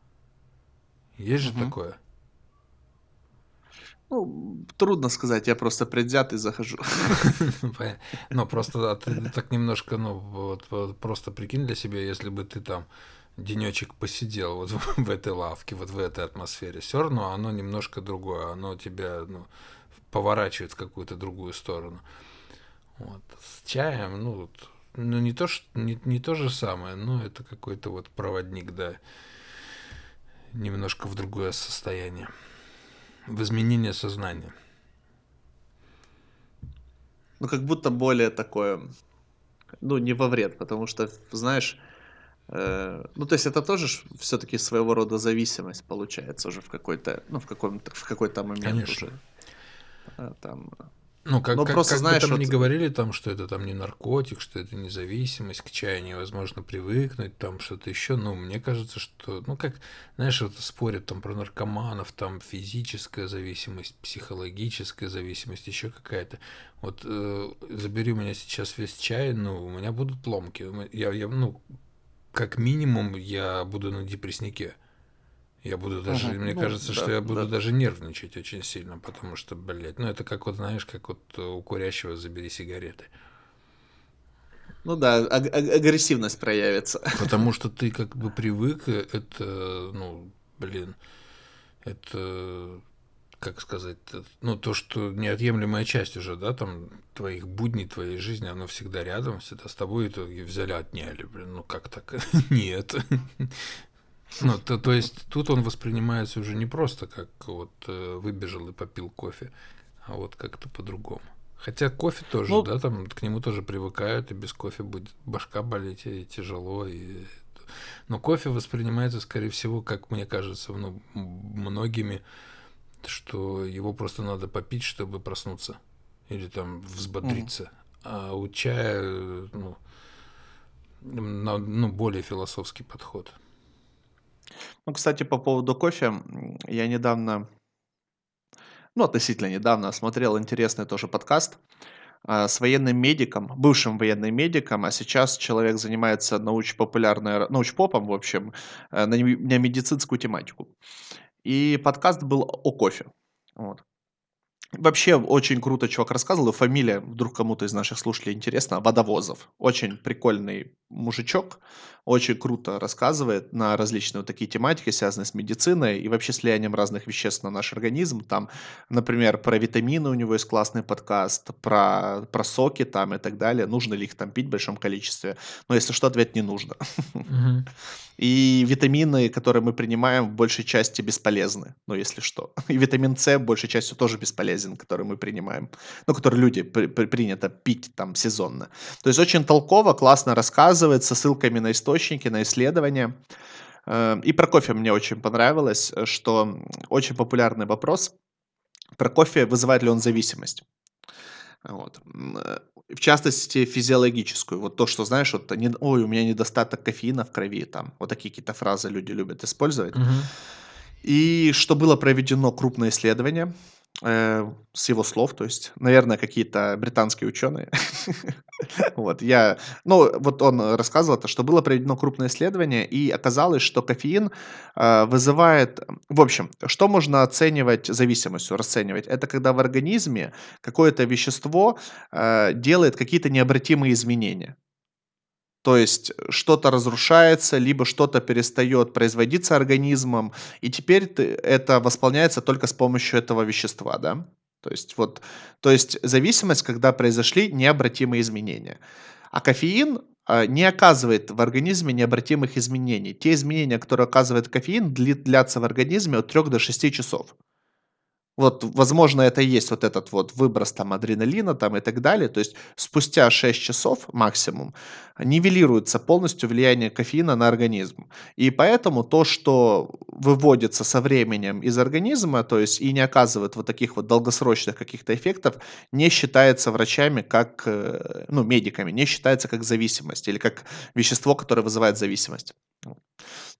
Есть же Мгм. такое? Ну, трудно сказать, я просто предвзятый захожу. Ну, просто так немножко, ну, вот, просто прикинь для себя, если бы ты там денечек посидел вот в этой лавке, вот в этой атмосфере, все равно оно немножко другое, оно тебя ну, поворачивает в какую-то другую сторону. Вот. С чаем, ну, вот, ну не то, что, не, не то же самое, но это какой-то вот проводник, да, немножко в другое состояние, в изменение сознания. Ну, как будто более такое, ну, не во вред, потому что, знаешь, э, ну, то есть это тоже все-таки своего рода зависимость получается уже в какой-то, ну, в каком-то, в какой-то момент Конечно. уже. Э, Там, Ну, как, Ну, как, просто как знаешь, бы там вот- не говорили, там, что это там не наркотик, что это не зависимость, к чаю невозможно привыкнуть, там что-то еще. Ну, мне кажется, что, ну, как, знаешь, вот спорят там про наркоманов, там физическая зависимость, психологическая зависимость, еще какая-то. Вот э, забери у меня сейчас весь чай, ну, у меня будут ломки. Я, я, ну, как минимум, я буду на депресснике. Я буду даже, Мгм. мне Ну, кажется, что да, я буду да. даже нервничать очень сильно, потому что, блядь, ну это как вот, знаешь, как вот у курящего забери сигареты. ну да, аг- аг- агрессивность проявится. Потому что ты как бы привык, э, это, ну, блин, это, как сказать, э, ну, то, что неотъемлемая часть уже, да, там, твоих будней, твоей жизни, оно всегда рядом, всегда с тобой, и итоге взяли, отняли, блин, ну, как так? Нет. Ну, то, то есть тут он воспринимается уже не просто как вот э, выбежал и попил кофе, а вот как-то по-другому. Хотя кофе тоже, Ну- да, там к нему тоже привыкают, и без кофе будет башка болеть, и тяжело, и... Но кофе воспринимается, скорее всего, как мне кажется, ну, многими, что его просто надо попить, чтобы проснуться или там взбодриться. А у чая, э, ну, на- ну, более философский подход. Ну, кстати, по поводу кофе, я недавно, ну, относительно недавно смотрел интересный тоже подкаст а, с военным медиком, бывшим военным медиком, а сейчас человек занимается научно-популярной, научпопом, в общем, э, на, медицинскую тематику. И подкаст был о кофе. Вот. Вообще очень круто чувак рассказывал, и фамилия, вдруг кому-то из наших слушателей интересно, Водовозов. Очень прикольный мужичок, очень круто рассказывает на различные вот такие тематики, связанные с медициной и вообще с влиянием разных веществ на наш организм. Там, например, про витамины у него есть классный подкаст, про, про соки там и так далее. Нужно ли их там пить в большом количестве? Но если что, ответ не нужно. И витамины, которые мы принимаем, в большей части бесполезны, ну, если что. И витамин С большей частью тоже бесполезен, который мы принимаем, ну, который люди при- при- принято пить там сезонно. То есть очень толково, классно рассказывает, со ссылками на источники, на исследования. Э, И про кофе мне очень понравилось, э, что очень популярный вопрос про кофе, вызывает ли он зависимость. Вот. Э, В частности, физиологическую. Вот то, что, знаешь, вот, не- ой, у меня недостаток кофеина в крови, там, вот такие какие-то фразы люди любят использовать. Мгм. И что было проведено крупное исследование, с его слов, то есть, наверное, какие-то британские ученые. Вот, я, ну, вот он рассказывал то, что было проведено крупное исследование, и оказалось, что кофеин э, вызывает, в общем, что можно оценивать зависимостью, расценивать? Это когда в организме какое-то вещество э, делает какие-то необратимые изменения. То есть что-то разрушается, либо что-то перестает производиться организмом, и теперь ты, это восполняется только с помощью этого вещества, да? То есть вот, то есть зависимость, когда произошли необратимые изменения. А кофеин а, не оказывает в организме необратимых изменений. Те изменения, которые оказывает кофеин, длятся в организме от 3 до 6 часов. Вот, возможно, это и есть вот этот вот выброс там адреналина там и так далее. То есть спустя 6 часов максимум нивелируется полностью влияние кофеина на организм. И поэтому то, что выводится со временем из организма, то есть и не оказывает вот таких вот долгосрочных каких-то эффектов, не считается врачами как, э, ну, медиками, не считается как зависимость или как вещество, которое вызывает зависимость.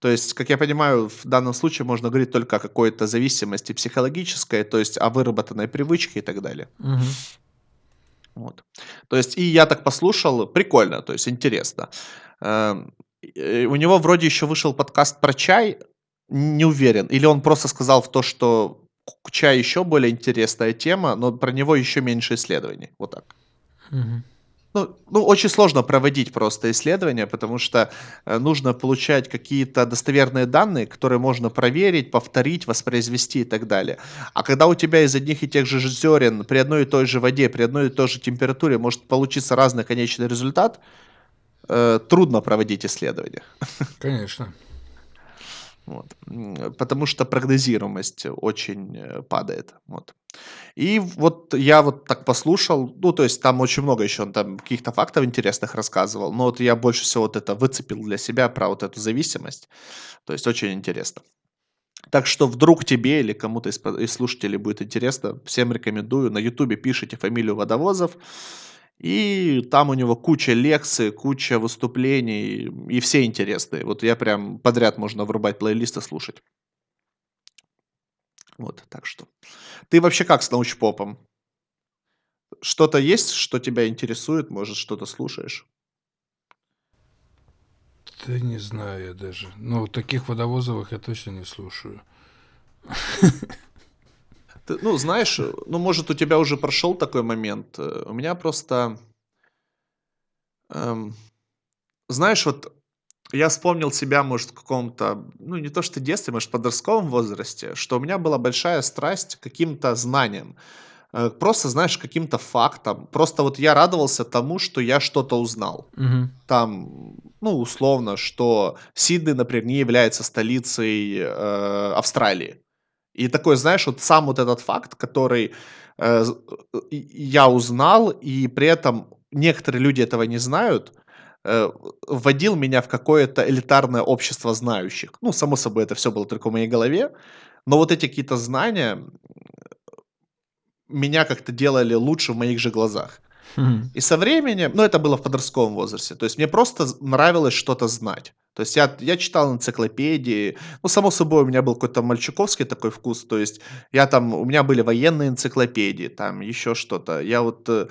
То есть, как я понимаю, в данном случае можно говорить только о какой-то зависимости психологической, то есть о выработанной привычке и так далее. Мгм. Вот. То есть, и я так послушал, прикольно, то есть интересно. Эм, у него вроде еще вышел подкаст про чай, не уверен. Или он просто сказал в то, что чай еще более интересная тема, но про него еще меньше исследований. Вот так. Мгм. Ну, ну, очень сложно проводить просто исследования, потому что э, нужно получать какие-то достоверные данные, которые можно проверить, повторить, воспроизвести и так далее. А когда у тебя из одних и тех же зерен при одной и той же воде, при одной и той же температуре может получиться разный конечный результат, э, трудно проводить исследования. Конечно. Вот. Потому что прогнозируемость очень э, падает. Вот. И вот я вот так послушал, ну, то есть там очень много еще он там каких-то фактов интересных рассказывал, но вот я больше всего вот это выцепил для себя про вот эту зависимость. То есть очень интересно. Так что вдруг тебе или кому-то из слушателей будет интересно, всем рекомендую. На ютубе пишите фамилию Водовозов, и там у него куча лекций, куча выступлений, и все интересные. Вот я прям подряд можно врубать плейлист слушать. Вот, так что. Ты вообще как с научпопом? Что-то есть, что тебя интересует? Может, что-то слушаешь? Да не знаю я даже. Ну, таких водовозовых я точно не слушаю. Ты, ну, знаешь, ну, может, у тебя уже прошел такой момент. Э, У меня просто, эм, знаешь, вот я вспомнил себя, может, в каком-то, ну, не то что детстве, может, в подростковом возрасте, что у меня была большая страсть к каким-то знаниям. Э, Просто, знаешь, каким-то фактам. Просто вот я радовался тому, что я что-то узнал. Мгм. Там, ну, условно, что Сидней, например, не является столицей э, Австралии. И такой, знаешь, вот сам вот этот факт, который э, э, я узнал, и при этом некоторые люди этого не знают, э, вводил меня в какое-то элитарное общество знающих. Ну, само собой, это все было только в моей голове, но вот эти какие-то знания меня как-то делали лучше в моих же глазах. Мгм. И со временем, ну, это было в подростковом возрасте, то есть мне просто нравилось что-то знать. То есть я, я читал энциклопедии, ну, само собой, у меня был какой-то мальчуковский такой вкус, то есть я там, у меня были военные энциклопедии, там еще что-то. Я вот э,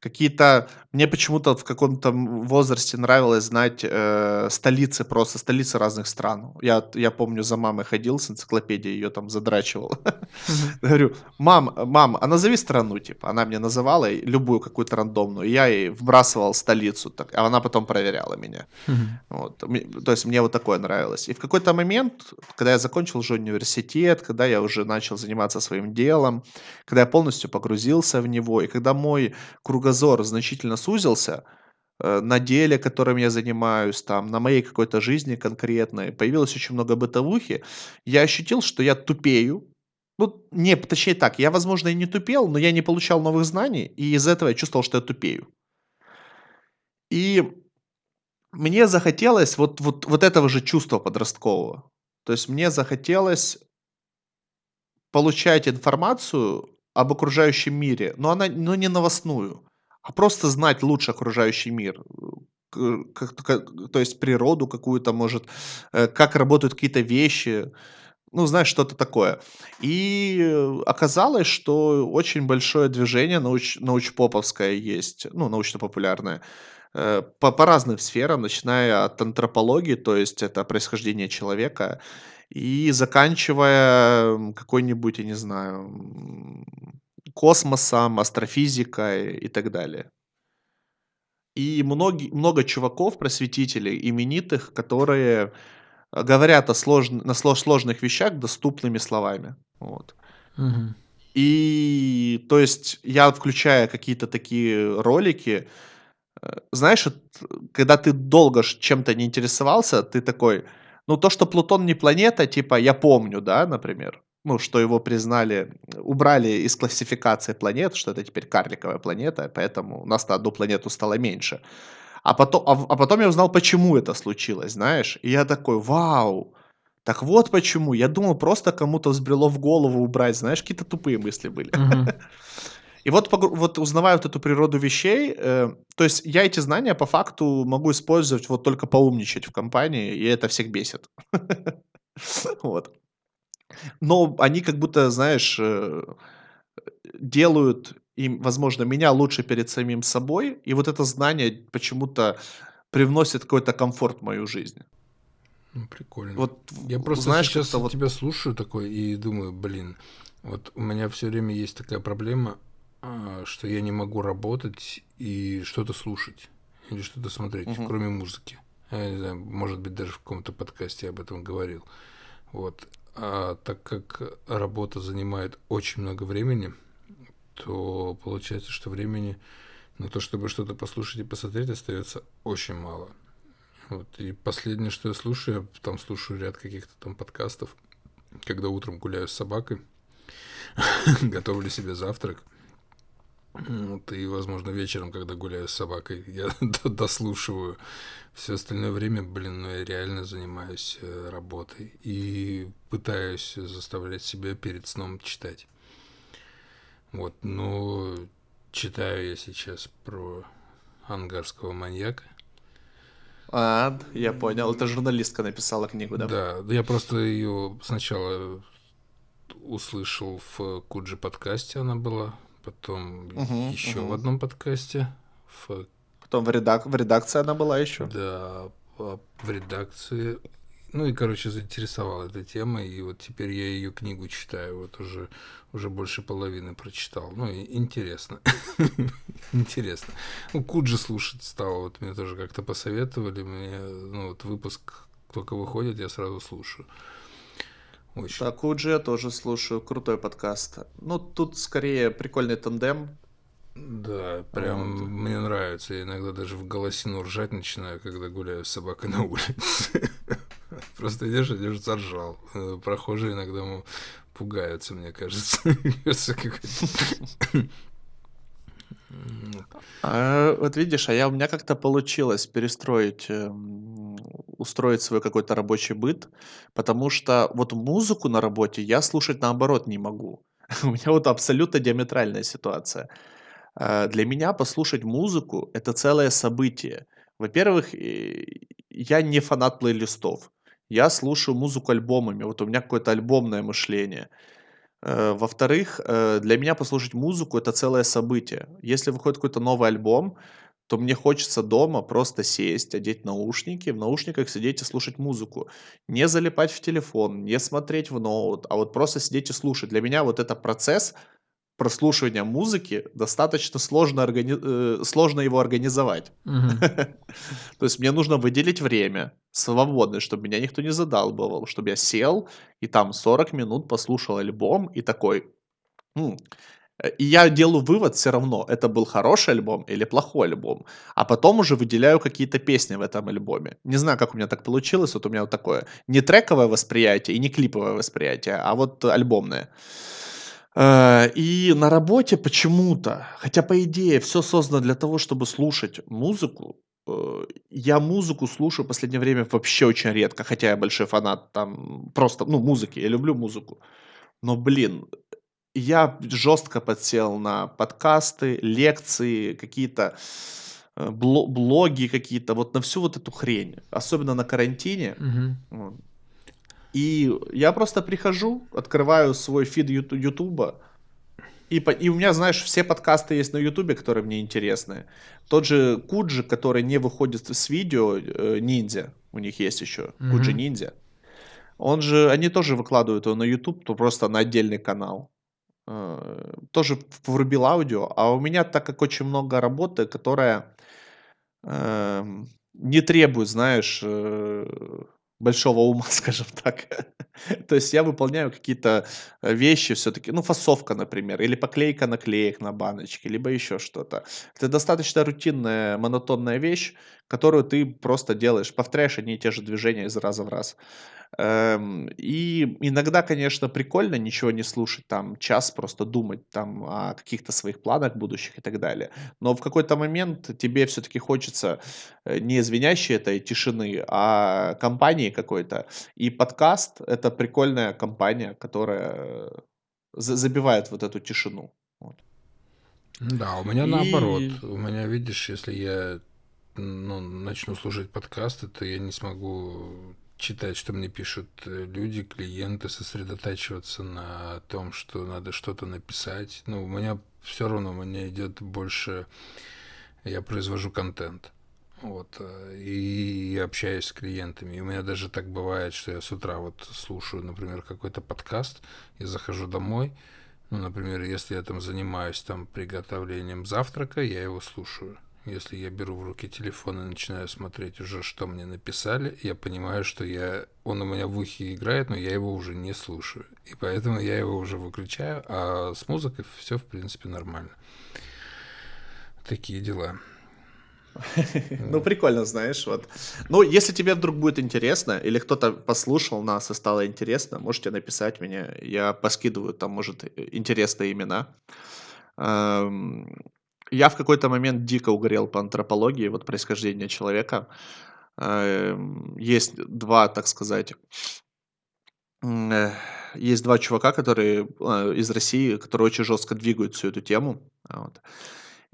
какие-то, мне почему-то в каком-то возрасте нравилось знать э, столицы, просто столицы разных стран. Я, я помню, за мамой ходил с энциклопедией, ее там задрачивал. Говорю, мам, мам, а назови страну, типа. Она мне называла любую какую-то рандомную. Я ей вбрасывал столицу, так, а она потом проверяла меня. Вот. То есть мне вот такое нравилось. И в какой-то момент, когда я закончил уже университет, когда я уже начал заниматься своим делом, когда я полностью погрузился в него, и когда мой кругозор значительно сузился, э, на деле, которым я занимаюсь, там, на моей какой-то жизни конкретной, появилось очень много бытовухи, я ощутил, что я тупею, ну, не, точнее так, я, возможно, и не тупел, но я не получал новых знаний, и из-за этого я чувствовал, что я тупею. И мне захотелось вот, вот, вот этого же чувства подросткового. То есть мне захотелось получать информацию об окружающем мире, но она но не новостную, а просто знать лучше окружающий мир. К- как- как- то есть природу какую-то, может, э, как работают какие-то вещи. Ну, знаешь, что-то такое. И оказалось, что очень большое движение науч научпоповское есть, ну, научно-популярное, э, по по разным сферам, начиная от антропологии, то есть это происхождение человека, и заканчивая, какой-нибудь, я не знаю, космосом, астрофизикой и так далее. И многи много чуваков, просветителей, именитых, которые, говорят о сложн на слож сложных вещах доступными словами. Вот. Мгм. И, то есть, я включая какие-то такие ролики, знаешь, когда ты долго чем-то не интересовался, ты такой: "Ну, то, что Плутон не планета, типа, я помню, да, например. Ну, что его признали, убрали из классификации планет, что это теперь карликовая планета, поэтому у нас на одну планету стало меньше. А пото а а потом я узнал, почему это случилось, знаешь. И я такой: "Вау, так вот почему. Я думал, просто кому-то взбрело в голову убрать". Знаешь, какие-то тупые мысли были. Мгм. И вот вот узнавая вот эту природу вещей, э, то есть я эти знания по факту могу использовать вот только поумничать в компании, и это всех бесит. Вот. Но они как будто, знаешь, э, делают им, возможно, меня лучше перед самим собой, и вот это знание почему-то привносит какой-то комфорт в мою жизнь. Ну, прикольно. Вот, Я просто знаешь, сейчас вот тебя слушаю такой и думаю, блин, вот у меня все время есть такая проблема, что я не могу работать и что-то слушать или что-то смотреть, Мгм. кроме музыки. Я не знаю, может быть, даже в каком-то подкасте я об этом говорил. Вот. А так как работа занимает очень много времени, то получается, что времени на то, чтобы что-то послушать и посмотреть, остается очень мало. Вот. И последнее, что я слушаю, я там слушаю ряд каких-то там подкастов, когда утром гуляю с собакой, готовлю себе завтрак. Вот, и, возможно, вечером, когда гуляю с собакой, я дослушиваю. Все остальное время, блин, ну я реально занимаюсь э, работой и пытаюсь заставлять себя перед сном читать. Вот, но читаю я сейчас про ангарского маньяка. А, я понял. Это журналистка написала книгу, да? Да, да я просто ее сначала услышал в Куджи подкасте она была, потом Мгм, еще в мгм. одном подкасте, в, Потом в редак в редакции она была еще? да, в в редакции. Ну и, короче, заинтересовала эта тема, и вот теперь я ее книгу читаю, вот уже, уже больше половины прочитал. Ну, и интересно. Интересно. Ну, Куджи слушать стало, вот мне тоже как-то посоветовали, мне, ну, вот выпуск только выходит, я сразу слушаю. Очень. Да, Куджи я тоже слушаю. Крутой подкаст. Ну, тут скорее прикольный тандем. Да, прям Вот. мне нравится. Я иногда даже в голосину ржать начинаю, когда гуляю с собакой на улице. Просто идешь, идешь, заржал. Э, Прохожие иногда пугаются, мне кажется. А, вот видишь, а я у меня как-то получилось перестроить, эм, устроить свой какой-то рабочий быт, потому что вот музыку на работе я слушать наоборот не могу. У меня вот абсолютно диаметральная ситуация. А, Для меня послушать музыку это целое событие. Во-первых, я не фанат плейлистов. Я слушаю музыку альбомами. Вот у меня какое-то альбомное мышление. Э, во-вторых, э, для меня послушать музыку- это целое событие. Если выходит какой-то новый альбом, то мне хочется дома просто сесть, одеть наушники, в наушниках сидеть и слушать музыку. Не залипать в телефон, не смотреть в ноут, а вот просто сидеть и слушать. Для меня вот это процесс прослушивания музыки достаточно сложно органи э, сложно его организовать. То есть мне нужно выделить время свободное, чтобы меня никто не задалбывал, чтобы я сел и там 40 минут послушал альбом и такой, м. Э, И я делаю вывод все равно, это был хороший альбом или плохой альбом, а потом уже выделяю какие-то песни в этом альбоме. Не знаю, как у меня так получилось, вот у меня вот такое не трековое восприятие и не клиповое восприятие, а вот альбомное. Э, и на работе почему-то, хотя по идее все создано для того, чтобы слушать музыку, э, я музыку слушаю в последнее время вообще очень редко, хотя я большой фанат там просто, ну, музыки, я люблю музыку. Но, блин, я жестко подсел на подкасты, лекции, какие-то, э, бло блоги какие-то, вот на всю вот эту хрень, особенно на карантине. Вот. И я просто прихожу, открываю свой фид Ютуба, и, и у меня, знаешь, все подкасты есть на Ютубе, которые мне интересны. Тот же Куджи, который не выходит с видео, э, ниндзя, у них есть еще, mm-hmm. Куджи ниндзя. Он же, они тоже выкладывают его на YouTube, то просто на отдельный канал. Э, тоже врубил аудио, а у меня, так как очень много работы, которая э, не требует, знаешь, э, большого ума, скажем так. То есть я выполняю какие-то э, вещи все-таки, ну, фасовка, например, или поклейка наклеек на баночке, либо еще что-то. Это достаточно рутинная, монотонная вещь, которую ты просто делаешь, повторяешь одни и те же движения из раза в раз. Эм, и иногда, конечно, прикольно ничего не слушать, там час просто думать там о каких-то своих планах будущих и так далее. Но в какой-то момент тебе все-таки хочется э, не звенящей этой тишины, а компании какой-то. И подкаст — это прикольная компания, которая забивает вот эту тишину. Вот. Да, у меня и... наоборот. У меня, видишь, если я ну, начну слушать подкасты, то я не смогу читать, что мне пишут э, люди, клиенты, сосредотачиваться на том, что надо что-то написать. Ну, у меня все равно, у меня идет больше, я произвожу контент. Вот, э, и общаюсь с клиентами. И у меня даже так бывает, что я с утра вот слушаю, например, какой-то подкаст, и захожу домой, ну, например, если я там занимаюсь там приготовлением завтрака, я его слушаю. Если я беру в руки телефон и начинаю смотреть уже, что мне написали, я понимаю, что я, он у меня в ухе играет, но я его уже не слушаю. И поэтому я его уже выключаю, а с музыкой все, в принципе, нормально. Такие дела. Ну, прикольно, знаешь, вот. Ну, если тебе вдруг будет интересно, или кто-то послушал нас и стало интересно, можете написать мне, я поскидываю там, может, интересные имена. Я в какой-то момент дико угорел по антропологии, вот происхождения человека. Эм, есть два, так сказать, э, есть два чувака, которые э, из России, которые очень жестко двигают всю эту тему. Вот.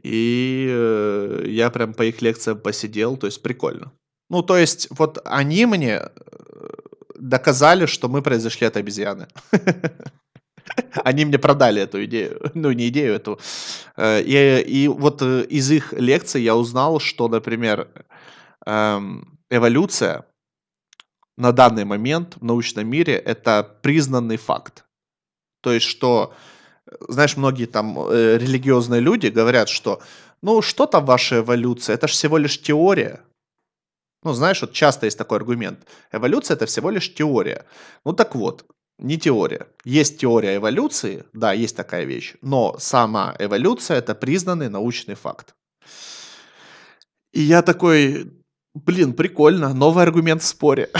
И э, я прям по их лекциям посидел, то есть прикольно. Ну, то есть, вот они мне доказали, что мы произошли от обезьяны. Они мне продали эту идею, ну не идею эту. Э, и, и вот э, из их лекций я узнал, что, например, эм, эволюция на данный момент в научном мире это признанный факт. То есть, что, знаешь, многие там э, религиозные люди говорят, что ну что там ваша эволюция, это же всего лишь теория. Ну, знаешь, вот часто есть такой аргумент. Эволюция это всего лишь теория. Ну так вот, не теория. Есть теория эволюции, да, есть такая вещь, но сама эволюция это признанный научный факт. И я такой, блин, прикольно, новый аргумент в споре.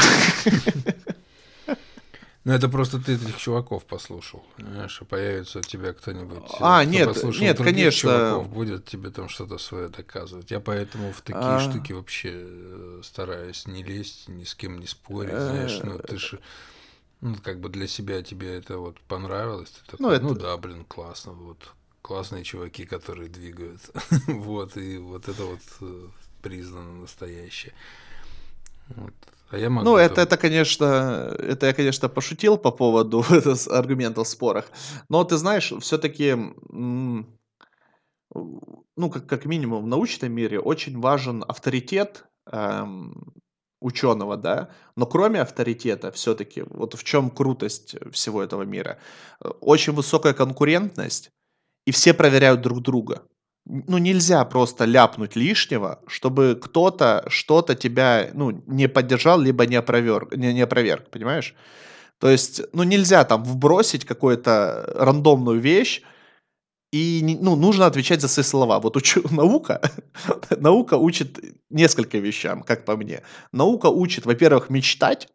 Ну, это просто ты этих чуваков послушал, понимаешь, и появится у тебя кто-нибудь, а, кто нет, нет, конечно. чуваков, будет тебе там что-то свое доказывать. Я поэтому в такие а... штуки вообще э, стараюсь не лезть, ни с кем не спорить, знаешь, ну, ты же ну, как бы для себя тебе это вот понравилось, ты такой, ну, это... ну да, блин, классно, вот классные чуваки, которые двигают, вот, и вот это вот э, признано настоящее. Вот. А я могу ну, это, это, конечно, это я, конечно, пошутил по поводу аргументов в спорах. Но ты знаешь, все-таки, ну, как, как минимум в научном мире очень важен авторитет эм, ученого, да, но кроме авторитета все-таки, вот в чем крутость всего этого мира, э, очень высокая конкурентность, и все проверяют друг друга. Ну, нельзя просто ляпнуть лишнего, чтобы кто-то что-то тебя, ну, не поддержал, либо не опроверг, не, не опроверг, понимаешь? То есть, ну, нельзя там вбросить какую-то рандомную вещь, и ну, нужно отвечать за свои слова. Вот учу, наука, наука учит несколько вещам, как по мне. Наука учит, во-первых, мечтать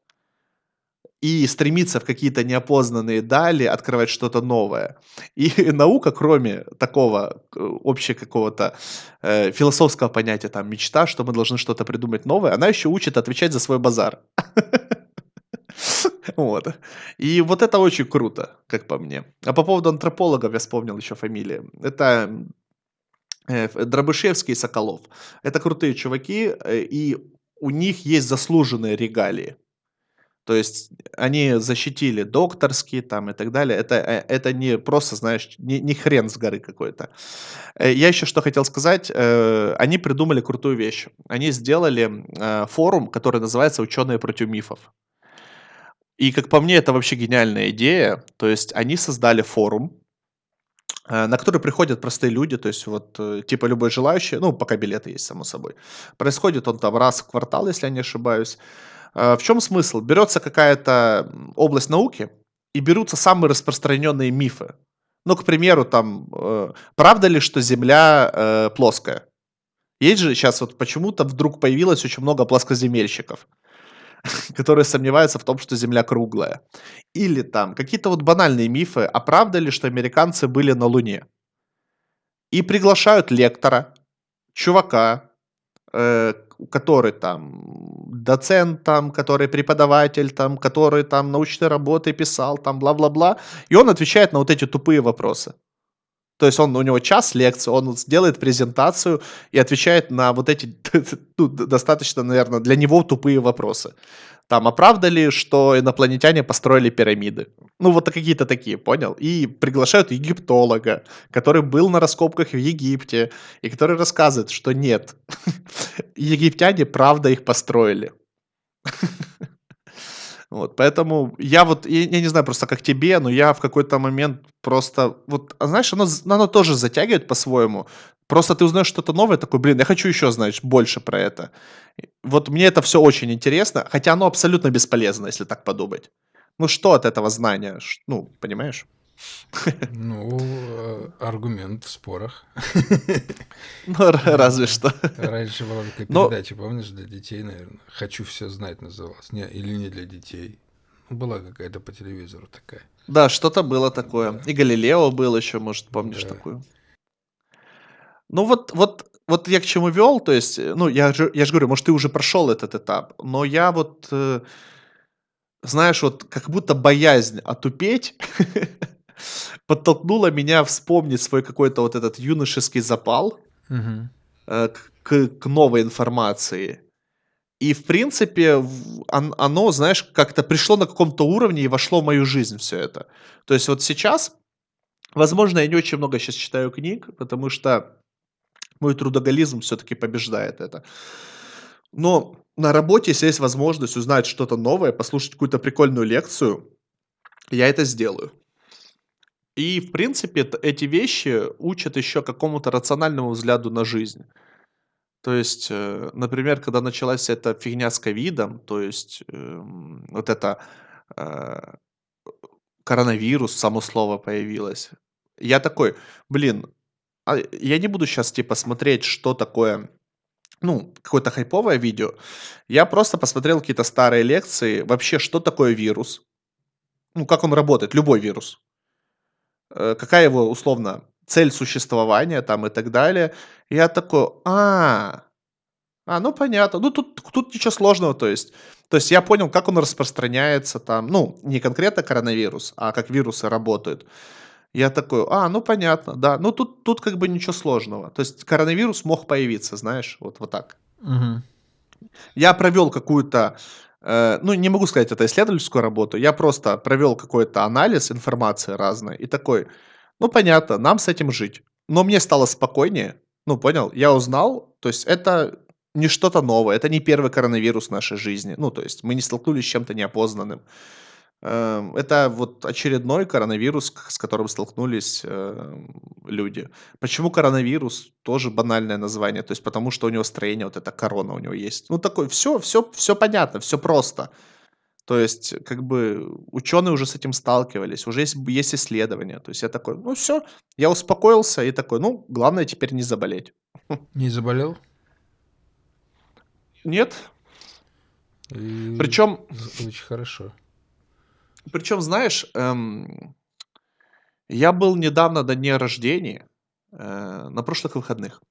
и стремиться в какие-то неопознанные дали, открывать что-то новое. И наука, кроме такого э, общего какого-то э, философского понятия, там, мечта, что мы должны что-то придумать новое, она еще учит отвечать за свой базар. Вот. И вот это очень круто, как по мне. А по поводу антропологов я вспомнил еще фамилии. Это э, Дробышевский и Соколов. Это крутые чуваки, э, и у них есть заслуженные регалии. То есть они защитили докторские там и так далее. Это, э, это не просто, знаешь, не, не хрен с горы какой-то. Я еще что хотел сказать. Они придумали крутую вещь. Они сделали форум, который называется «Ученые против мифов». И, как по мне, это вообще гениальная идея. То есть они создали форум, на который приходят простые люди, то есть вот типа любой желающий, ну, пока билеты есть, само собой. Происходит он там раз в квартал, если я не ошибаюсь. А, в чем смысл? Берется какая-то область науки, и берутся самые распространенные мифы. Ну, к примеру, там, э, правда ли, что Земля э, плоская? Есть же сейчас вот почему-то вдруг появилось очень много плоскоземельщиков, которые сомневаются в том, что Земля круглая. Или там какие-то вот банальные мифы, а правда ли, что американцы были на Луне? И приглашают лектора, чувака, э, который там доцент, там, который преподаватель, там, который там научные работы писал, там, бла-бла-бла, и он отвечает на вот эти тупые вопросы. То есть он, у него час лекции, он сделает презентацию и отвечает на вот эти ну, достаточно, наверное, для него тупые вопросы. Там, а правда ли, что инопланетяне построили пирамиды? Ну, вот какие-то такие, понял? И приглашают египтолога, который был на раскопках в Египте, и который рассказывает, что нет, египтяне правда их построили. Вот, поэтому я вот, я, я не знаю просто как тебе, но я в какой-то момент просто, вот, а знаешь, оно, оно тоже затягивает по-своему. Просто ты узнаешь что-то новое, такой, блин, я хочу еще, знаешь, больше про это. Вот мне это все очень интересно, хотя оно абсолютно бесполезно, если так подумать. Ну что от этого знания? Ну, понимаешь? Ну, э, аргумент в спорах. Ну, разве что. Раньше была такая передача, помнишь, для детей, наверное. «Хочу все знать» называлась. Не, или не для детей. Ну, была какая-то по телевизору такая. Да, что-то было такое. И Галилео был еще, может, помнишь такую. Ну вот, вот, вот я к чему вел, то есть, ну, я же, я же говорю, может, ты уже прошел этот этап, но я вот, э, знаешь, вот как будто боязнь отупеть подтолкнула меня вспомнить свой какой-то вот этот юношеский запал Мгм. э, к, к новой информации. И, в принципе, оно, знаешь, как-то пришло на каком-то уровне и вошло в мою жизнь все это. То есть вот сейчас, возможно, я не очень много сейчас читаю книг, потому что мой трудоголизм все-таки побеждает это. Но на работе, если есть возможность узнать что-то новое, послушать какую-то прикольную лекцию, я это сделаю. И, в принципе, эти вещи учат еще какому-то рациональному взгляду на жизнь. То есть, э, например, когда началась эта фигня с ковидом, то есть эм, вот это э, коронавирус, само слово появилось, я такой, блин, а я не буду сейчас типа смотреть, что такое, ну, какое-то хайповое видео. Я просто посмотрел какие-то старые лекции, вообще, что такое вирус, ну, как он работает, любой вирус. Э, какая его, условно, цель существования там и так далее. Я такой, а, а, ну понятно. Ну тут, тут ничего сложного, то есть. То есть я понял, как он распространяется там, ну, не конкретно коронавирус, а как вирусы работают. Я такой, а, ну понятно, да. Ну тут, тут как бы ничего сложного. То есть коронавирус мог появиться, знаешь, вот, вот так. Мгм. Я провел какую-то ну, не могу сказать, это исследовательскую работу, я просто провел какой-то анализ информации разной и такой, ну, понятно, нам с этим жить. Но мне стало спокойнее, ну, понял, я узнал, то есть это не что-то новое, это не первый коронавирус в нашей жизни, ну, то есть мы не столкнулись с чем-то неопознанным. Эм, это вот очередной коронавирус, с которым столкнулись эм, люди. Почему коронавирус? Тоже банальное название. То есть потому что у него строение, вот эта корона у него есть. Ну, такой, все, все, все понятно, все просто. То есть, как бы, ученые уже с этим сталкивались, уже есть, есть исследования. То есть я такой, ну все, я успокоился и такой, ну, главное теперь не заболеть. Не заболел? Нет. И Причем Очень хорошо. Причем, знаешь, эм, я был недавно до дня рождения, э, на прошлых выходных.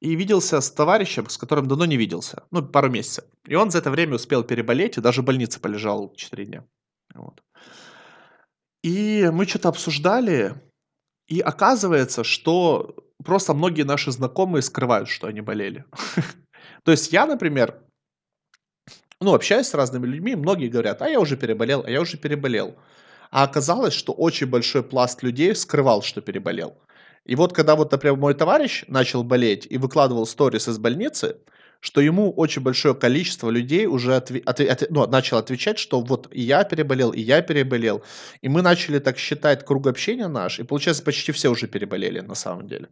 И виделся с товарищем, с которым давно не виделся. Ну, пару месяцев. И он за это время успел переболеть и даже в больнице полежал 4 дня. Вот. И мы что-то обсуждали, и оказывается, что просто многие наши знакомые скрывают, что они болели. То есть я, например, ну, общаюсь с разными людьми, многие говорят, а я уже переболел, а я уже переболел. А оказалось, что очень большой пласт людей скрывал, что переболел. И вот когда вот, например, мой товарищ начал болеть и выкладывал сторис из больницы, что ему очень большое количество людей уже отве- отве- от- ну, начал отвечать, что вот и я переболел, и я переболел. И мы начали так считать круг общения наш, и получается почти все уже переболели на самом деле.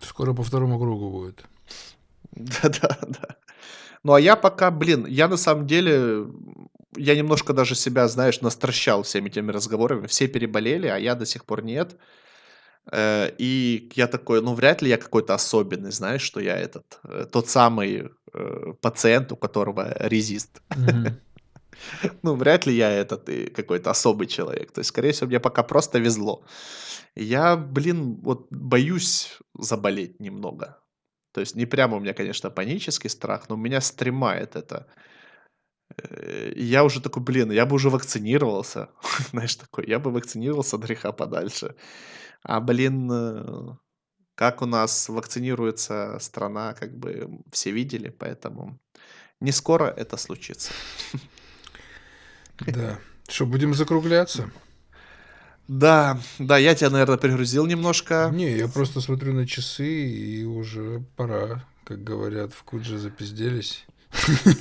Скоро по второму кругу будет. Да-да, да. Ну, а я пока, блин, я на самом деле, я немножко даже себя, знаешь, настращал всеми этими разговорами. Все переболели, а я до сих пор нет. Э, и я такой, ну, вряд ли я какой-то особенный, знаешь, что я этот, э, тот самый э, пациент, у которого резист. Ну, вряд ли я этот и какой-то особый человек. То есть, скорее всего, мне пока просто везло. Я, блин, вот боюсь заболеть немного. То есть не прямо у меня, конечно, панический страх, но меня стремает это. Э, я уже такой, блин, я бы уже вакцинировался. Знаешь, такой, я бы вакцинировался от греха подальше. А, блин, э, как у нас вакцинируется страна, как бы все видели, поэтому не скоро это случится. Да. Что, будем закругляться? Да, да, я тебя, наверное, перегрузил немножко. Не, я просто смотрю на часы, и уже пора, как говорят, в Кудже запизделись.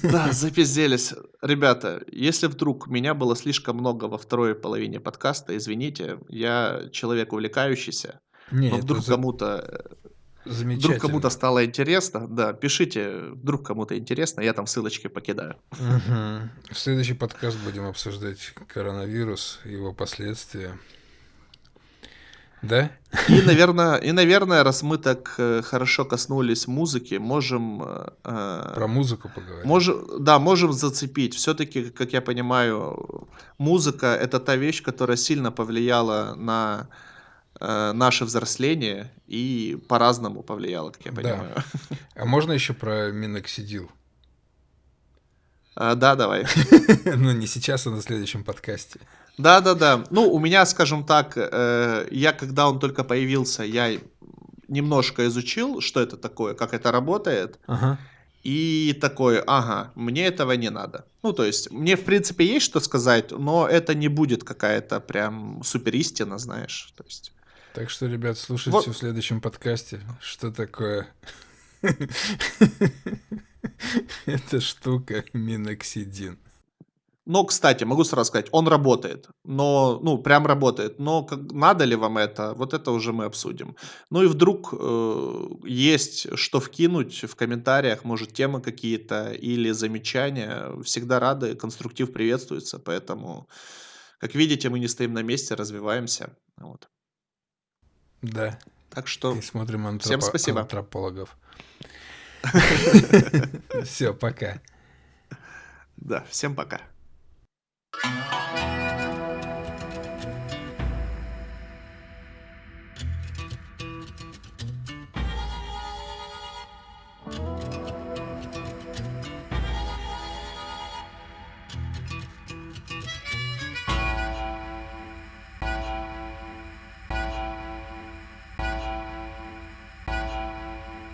Да, запизделись. Ребята, если вдруг меня было слишком много во второй половине подкаста, извините, я человек увлекающийся. Не, но вдруг кому-то вдруг замечательно. кому-то стало интересно, да, пишите, вдруг кому-то интересно, я там ссылочки покидаю. Мгм. В следующий подкаст будем обсуждать коронавирус, его последствия. Да? И, наверное, и, наверное, раз мы так э, хорошо коснулись музыки, можем, э, э, Про музыку поговорим. можем, да, можем зацепить. Все-таки, как я понимаю, музыка это та вещь, которая сильно повлияла на наше взросление и по-разному повлияла, как я Да. понимаю. А можно еще про миноксидил? А, Да, давай. Ну, не сейчас, а на следующем подкасте. Да, да, да. Ну, у меня, скажем так, э, я когда он только появился, я немножко изучил, что это такое, как это работает. Ага. И такой, ага, мне этого не надо. Ну, то есть, мне, в принципе, есть что сказать, но это не будет какая-то прям супер истина, знаешь. То есть, Так что, ребят, слушайте Вот. в следующем подкасте, что такое эта штука миноксидин. Но, кстати, могу сразу сказать, он работает, но, ну, прям работает, но как, надо ли вам это, вот это уже мы обсудим. Ну и вдруг э, есть что вкинуть в комментариях, может, темы какие-то или замечания, всегда рады, конструктив приветствуется, поэтому, как видите, мы не стоим на месте, развиваемся, вот. Да. Так что И смотрим антропо- Всем спасибо. антропологов. Все, пока. Да, всем пока. Oh.